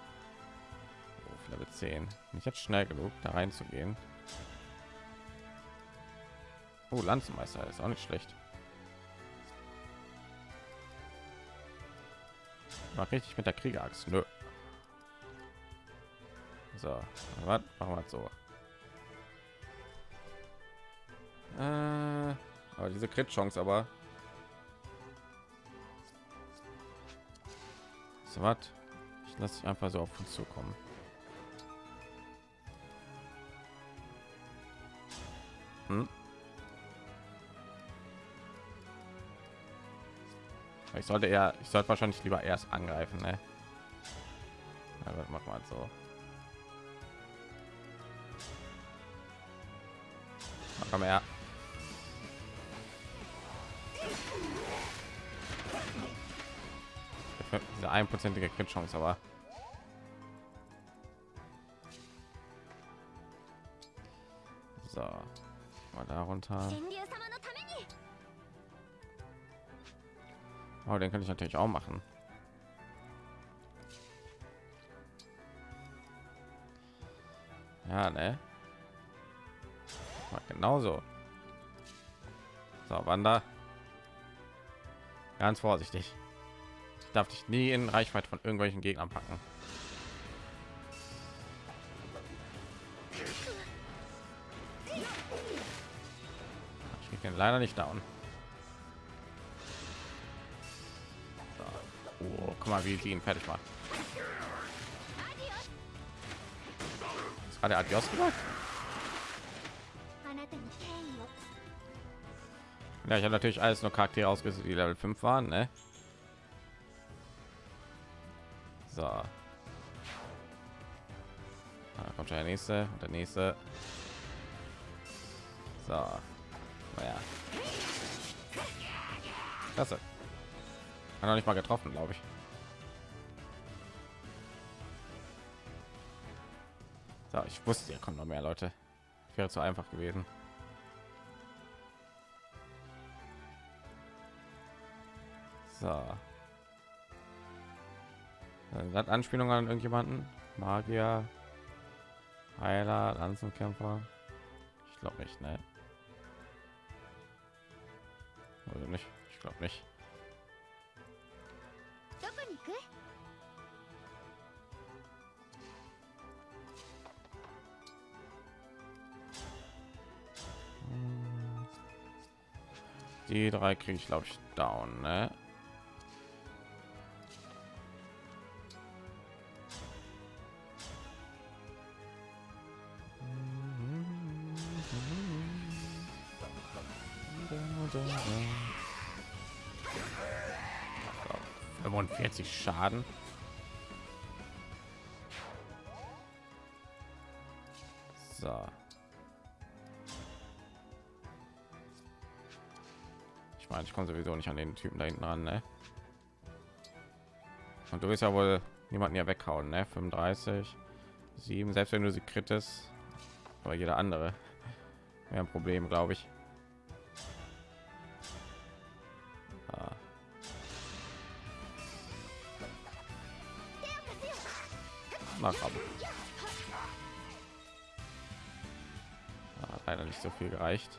A: Level 10. Nicht jetzt schnell genug, da reinzugehen. Oh, Lanzenmeister ist auch nicht schlecht. Mach richtig mit der Kriegerachs. Nö. So, was machen wir so? Äh, aber diese Crit-Chance aber So was? Ich lasse dich einfach so auf uns zukommen. Hm? Ich sollte eher, ich sollte wahrscheinlich lieber erst angreifen, ne? Machen wir halt so. Komm her. diese einprozentige Crit-Chance, aber
C: runter.
A: Oh, den kann ich natürlich auch machen. Ja, ne? Genauso. So, Wander. Ganz vorsichtig. Ich darf dich nie in Reichweite von irgendwelchen Gegnern packen. den leider nicht down. So. Oh, guck mal, wie sie ihn fertig macht.
C: Das war der Adios gemacht?
A: Ja, ich habe natürlich alles nur Charaktere ausgesucht, die Level 5 waren, ne? So. Ah, da kommt schon der nächste und der nächste. So. Naja. Klasse. Hat noch nicht mal getroffen, glaube ich. So, ich wusste, hier kommen noch mehr Leute. Wäre zu einfach gewesen. So. Hat Anspielung an irgendjemanden? Magier, Heiler, Lanzenkämpfer? Ich glaube nicht, ne? Ich glaube nicht. Die drei kriege ich glaube ich down, ne? 45 Schaden. So. Ich meine, ich komme sowieso nicht an den Typen da hinten ran, ne? Und du willst ja wohl niemanden ja weghauen, ne? 35, 7, selbst wenn du sie krittest, aber jeder andere wäre ein Problem, glaube ich. viel gereicht.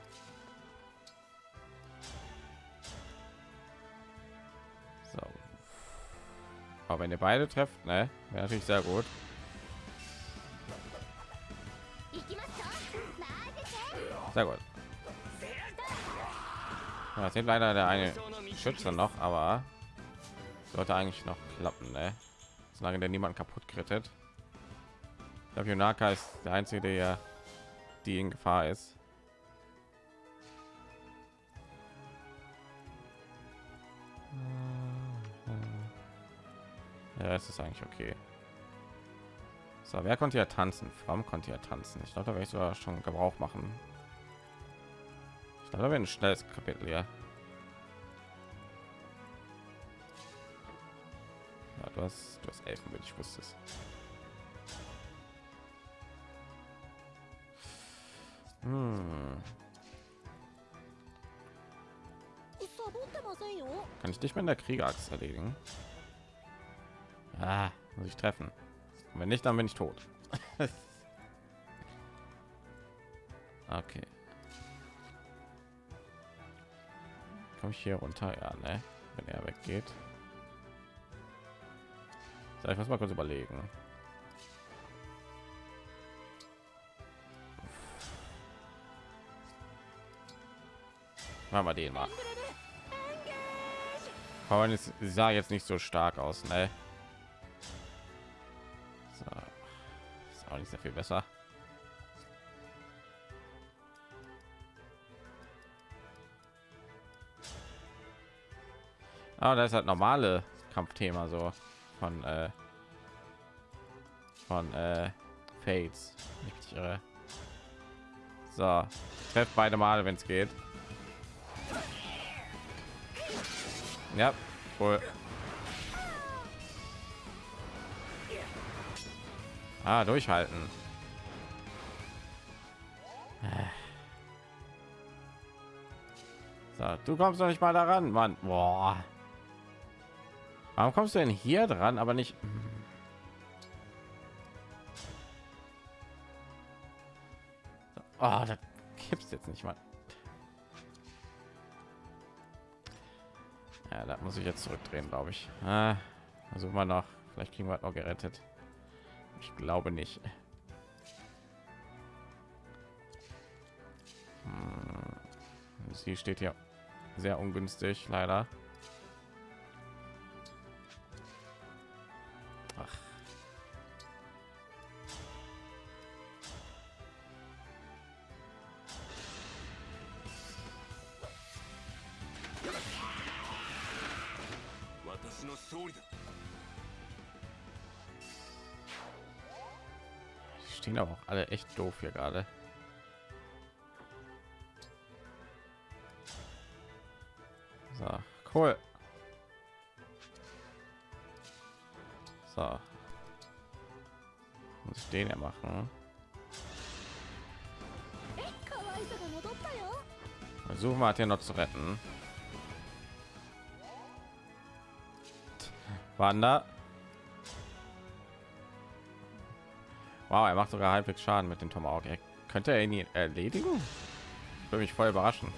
A: So. Aber wenn ihr beide trefft, ne, wäre natürlich sehr gut. Sehr gut. Ja, sind leider der eine Schütze noch, aber sollte eigentlich noch klappen, ne? Solange der niemand kaputt krittet. Ich glaube, Yonaka ist der einzige, der die in Gefahr ist. Ja, es ist eigentlich okay. So, wer konnte ja tanzen? Fram konnte ja tanzen. Ich glaube, da werde ich sogar schon Gebrauch machen. Ich glaube, da wird ein schnelles Kapitel, ja. ja du hast, du hast Elfenbild, ich wusste es. Hm. Kann ich dich mit der Kriegerachse erledigen? Ah, muss ich treffen. Und wenn nicht, dann bin ich tot. okay. Komme ich hier runter? Ja, ne? Wenn er weggeht. So, ich muss mal kurz überlegen. Machen wir den mal. Aber sah jetzt nicht so stark aus, ne? Nicht sehr viel besser. Aber da ist halt normale Kampfthema so von äh, von äh, Fates. Nicht irre. So, treff beide Male, wenn es geht. Ja, cool. Ah, durchhalten. So, du kommst noch nicht mal daran, Mann. Boah. Warum kommst du denn hier dran, aber nicht? Oh, da gibt's jetzt nicht mal. Ja, da muss ich jetzt zurückdrehen, glaube ich. Ah, also immer noch. Vielleicht kriegen wir noch gerettet. Ich glaube nicht. Hm. Sie steht hier sehr ungünstig, leider. doof hier gerade. So, cool. So. Muss ich den ja machen? Versuchen wir hier noch zu retten. Wander. Wow, er macht sogar halbwegs Schaden mit dem Tomahawk. Er könnte er ihn erledigen? Würde mich voll überraschen.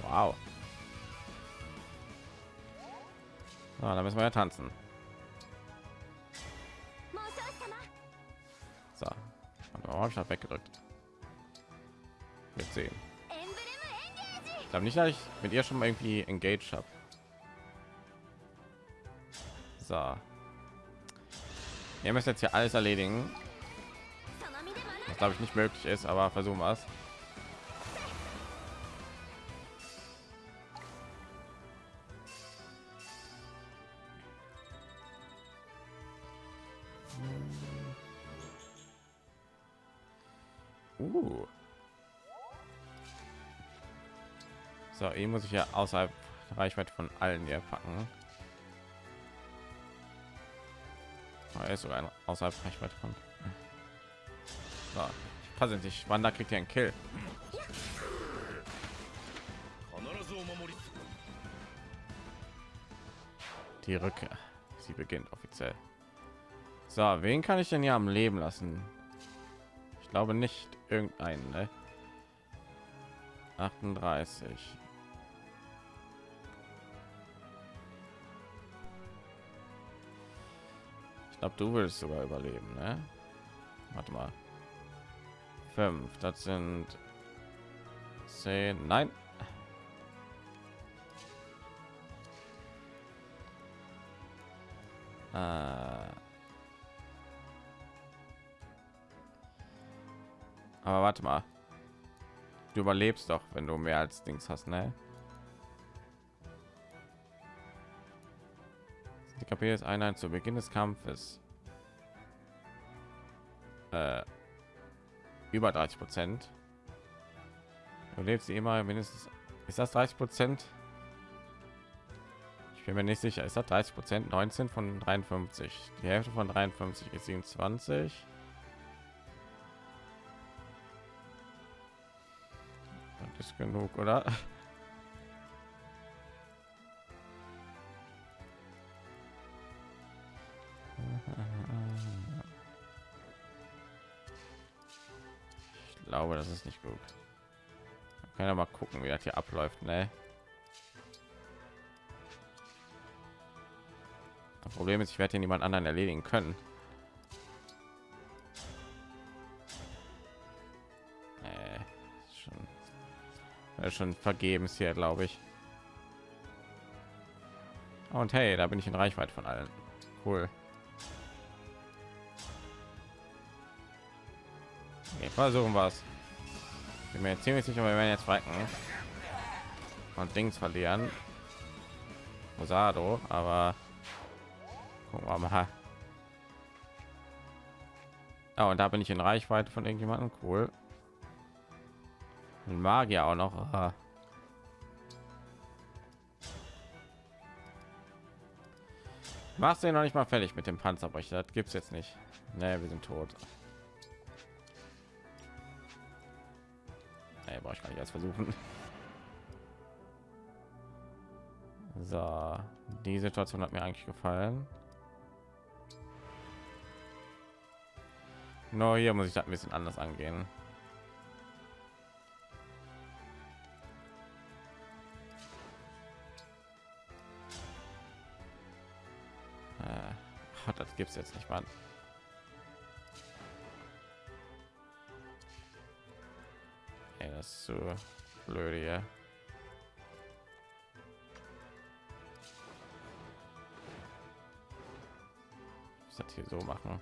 A: Wow. So, dann müssen wir ja tanzen. So. Warum habe ich weggedrückt? Jetzt sehen. Ich glaube nicht, dass ich mit ihr schon irgendwie engaged habe. So. Wir müssen jetzt hier alles erledigen. Was glaube ich nicht möglich ist, aber versuchen wir es. Uh. So, ihn muss ich ja außerhalb Reichweite von allen hier packen. Er ist sogar außerhalb Reichweite von. So, ich passe nicht. Wanda kriegt ja einen Kill. Die Rückkehr. Sie beginnt offiziell. So, wen kann ich denn hier am Leben lassen? Ich glaube nicht irgendeinen. Ne? 38. Ich glaube, du willst sogar überleben, ne? Warte mal. Fünf, das sind zehn. Nein. Äh. Aber warte mal. Du überlebst doch, wenn du mehr als Dings hast, ne? KP ist Einheit zu Beginn des Kampfes. Äh, über 30 Prozent. Du lebst sie immer mindestens. Ist das 30 Prozent? Ich bin mir nicht sicher. Ist das 30 Prozent? 19 von 53. Die Hälfte von 53 ist 27. Das ist genug, oder? Nicht gut. Wir können ja mal gucken, wie das hier abläuft, ne? Das Problem ist, ich werde hier niemand anderen erledigen können. Äh, schon, schon vergebens hier, glaube ich. Und hey, da bin ich in Reichweite von allen. Cool. Okay, versuchen wir es. Bin mir ziemlich sicher, wir werden jetzt frecken und Dings verlieren. Rosado, aber gucken wir mal. Oh, und da bin ich in Reichweite von irgendjemandem. Cool. Ein Magier auch noch. Aha. Machst du noch nicht mal fertig mit dem Panzerbrecher? Das gibt's jetzt nicht. Nee, wir sind tot. Nee, brauche ich gar nicht erst versuchen. So, die Situation hat mir eigentlich gefallen. No, hier muss ich das ein bisschen anders angehen. Äh, das gibt's jetzt nicht, Mann. Das ist so blöd hier. Ich das hier so machen.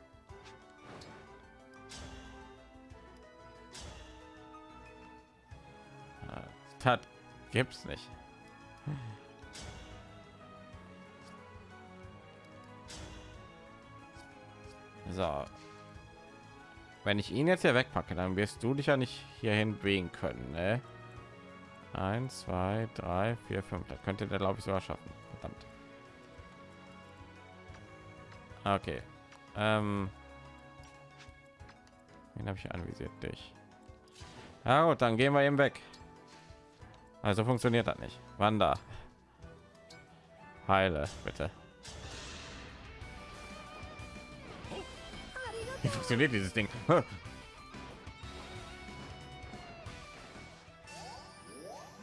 A: Das gibt's nicht. So. Wenn ich ihn jetzt hier wegpacke, dann wirst du dich ja nicht hierhin bewegen können. Ne? Eins, zwei, drei, vier, fünf. Da könnte der, glaube ich, sogar schaffen. Verdammt. Okay. Ähm, den habe ich anvisiert dich. Ja gut, dann gehen wir eben weg. Also funktioniert das nicht. Wanda. Heile, bitte. Wie funktioniert dieses Ding?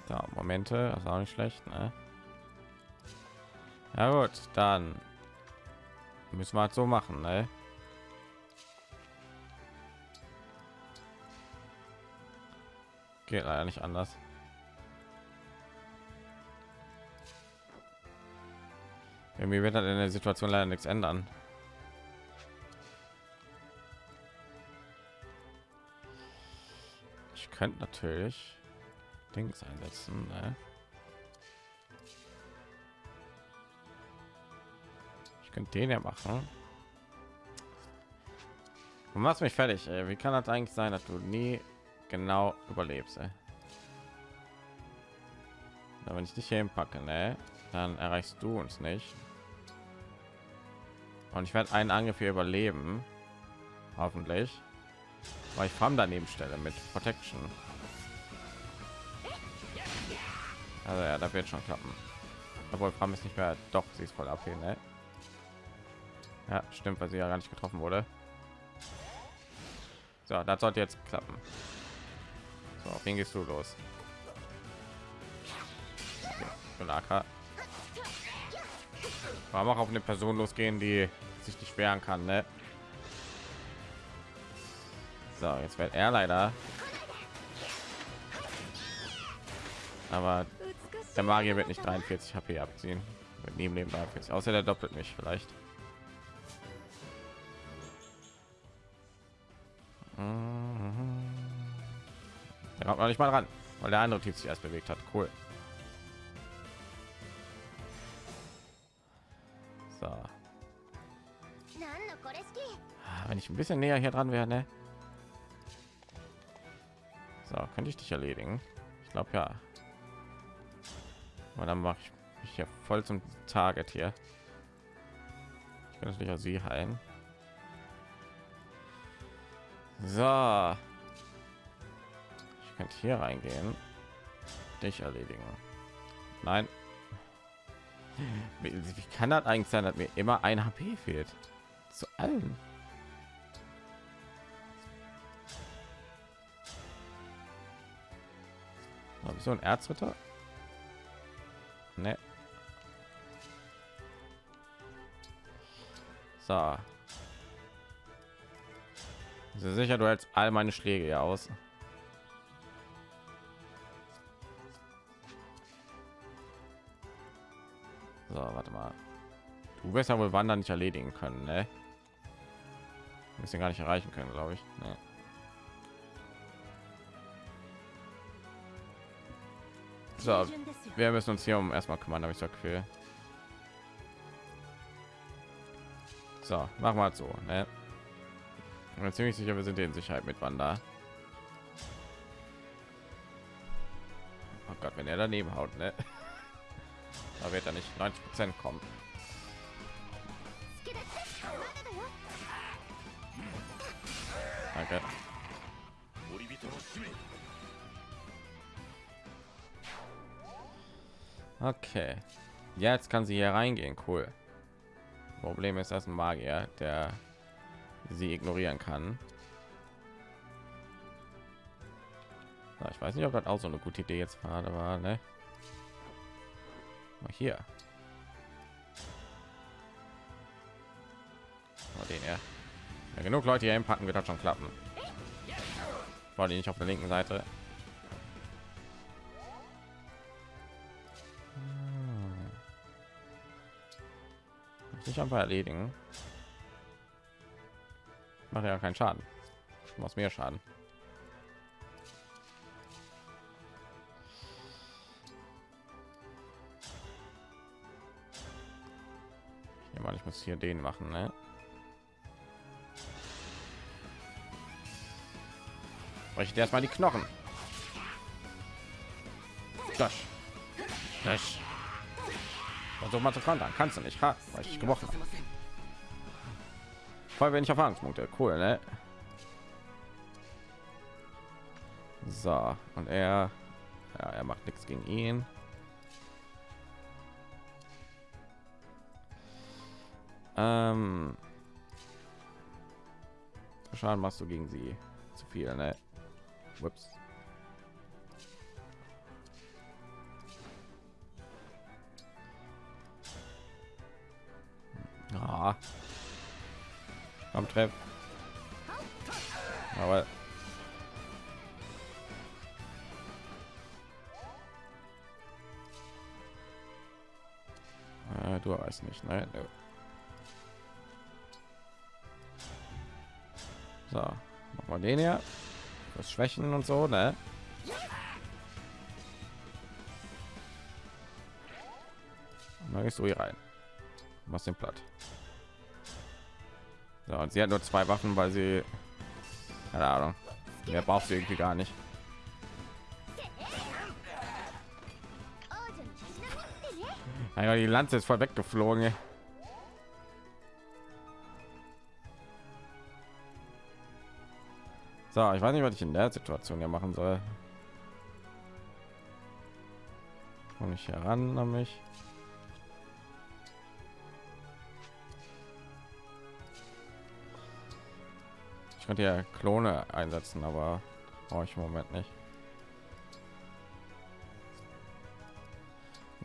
A: Da, Momente, das ist auch nicht schlecht, ne? Ja gut, dann müssen wir halt so machen, ne? Geht leider nicht anders. Irgendwie wird halt in der Situation leider nichts ändern. Ich könnte natürlich Dings einsetzen. Ne? Ich könnte den ja machen. Du machst mich fertig. Ey. Wie kann das eigentlich sein, dass du nie genau überlebst? Ey? Na, wenn ich dich hier hinpacke, ne, dann erreichst du uns nicht. Und ich werde einen Angriff hier überleben. Hoffentlich. Weil ich Farm daneben stelle mit Protection. Also ja, da wird schon klappen. Obwohl Farm ist nicht mehr. Doch, sie ist voll ab ne? Ja, stimmt, weil sie ja gar nicht getroffen wurde. So, das sollte jetzt klappen. So, auf wen gehst du los? Okay, Warum auch auf eine Person losgehen, die sich nicht wehren kann, ne? So, jetzt wird er leider. Aber der Magier wird nicht 43 HP abziehen. Mit neben dem 43. Außer der doppelt mich vielleicht. Der kommt noch nicht mal ran, weil der andere Typ sich erst bewegt hat. Cool. So. Wenn ich ein bisschen näher hier dran wäre, ne? Könnte ich dich erledigen? Ich glaube ja. Und dann mache ich mich ja voll zum Target hier. Ich kann natürlich auch sie heilen. So. Ich könnte hier reingehen. Dich erledigen. Nein. Wie, wie kann das eigentlich sein, dass mir immer ein HP fehlt? Zu allen. Habe ich so ein Erzritter? Ne. So. Ist sicher, du hältst all meine Schläge ja aus. So, warte mal. Du wirst ja wohl Wandern nicht erledigen können, ne? Müssen gar nicht erreichen können, glaube ich. Nee. So, wir müssen uns hier um erstmal kümmern, habe ich so Gefühl. So, machen wir so. Ne? Ich bin ziemlich sicher, wir sind in Sicherheit mit Wanda. Oh Gott, wenn er daneben haut, ne? Da wird er nicht 90 Prozent kommen. Danke. Okay. Jetzt kann sie hier reingehen. Cool. Problem ist, dass ein Magier, der sie ignorieren kann. Ja, ich weiß nicht, ob das auch so eine gute Idee jetzt gerade war. Ne? Mal hier. Mal den ja. ja. Genug Leute hier packen wird das schon klappen. War die nicht auf der linken Seite? Nicht einfach erledigen. Macht ja keinen Schaden. Was mehr Schaden. Ja, mal, ich muss hier den machen, ne? Breche erstmal die Knochen. Das. Das. Versuch mal zu kontern. Kannst du nicht, ha? Weil ich gebrochen habe. Voll wenig Erfahrungspunkte. Cool, ne? So, und er, ja, er macht nichts gegen ihn. Ähm, Schaden machst du gegen sie zu viel, ne? Ups. Ah. Komm, treff. Aber äh, du weißt nicht, ne? Nö. So, machen wir den hier. Das Schwächen und so, ne? Dann gehst du hier rein. Machst den platt. So, und sie hat nur zwei Waffen, weil sie keine Ahnung. Mehr braucht sie irgendwie gar nicht. Ja, die Lanze ist voll weggeflogen. ey. So, ich weiß nicht, was ich in der Situation hier machen soll. Komme ich heran an mich? Ich könnte ja Klone einsetzen, aber brauche ich im Moment nicht.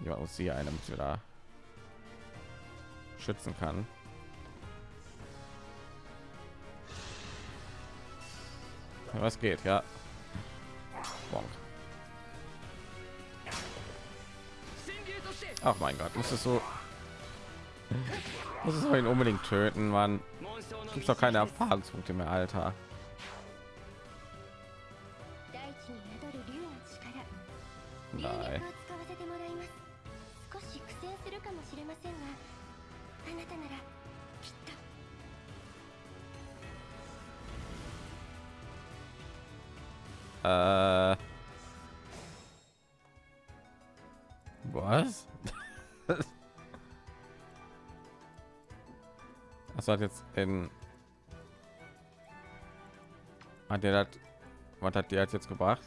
A: Ja, aus sie einem wieder schützen kann. Was geht, ja. Bonk. Ach mein Gott, muss es so muss es unbedingt töten, man gibt doch keine Erfahrungspunkte mehr, Alter. Hat jetzt in. Hat der das? Was hat der jetzt gebracht?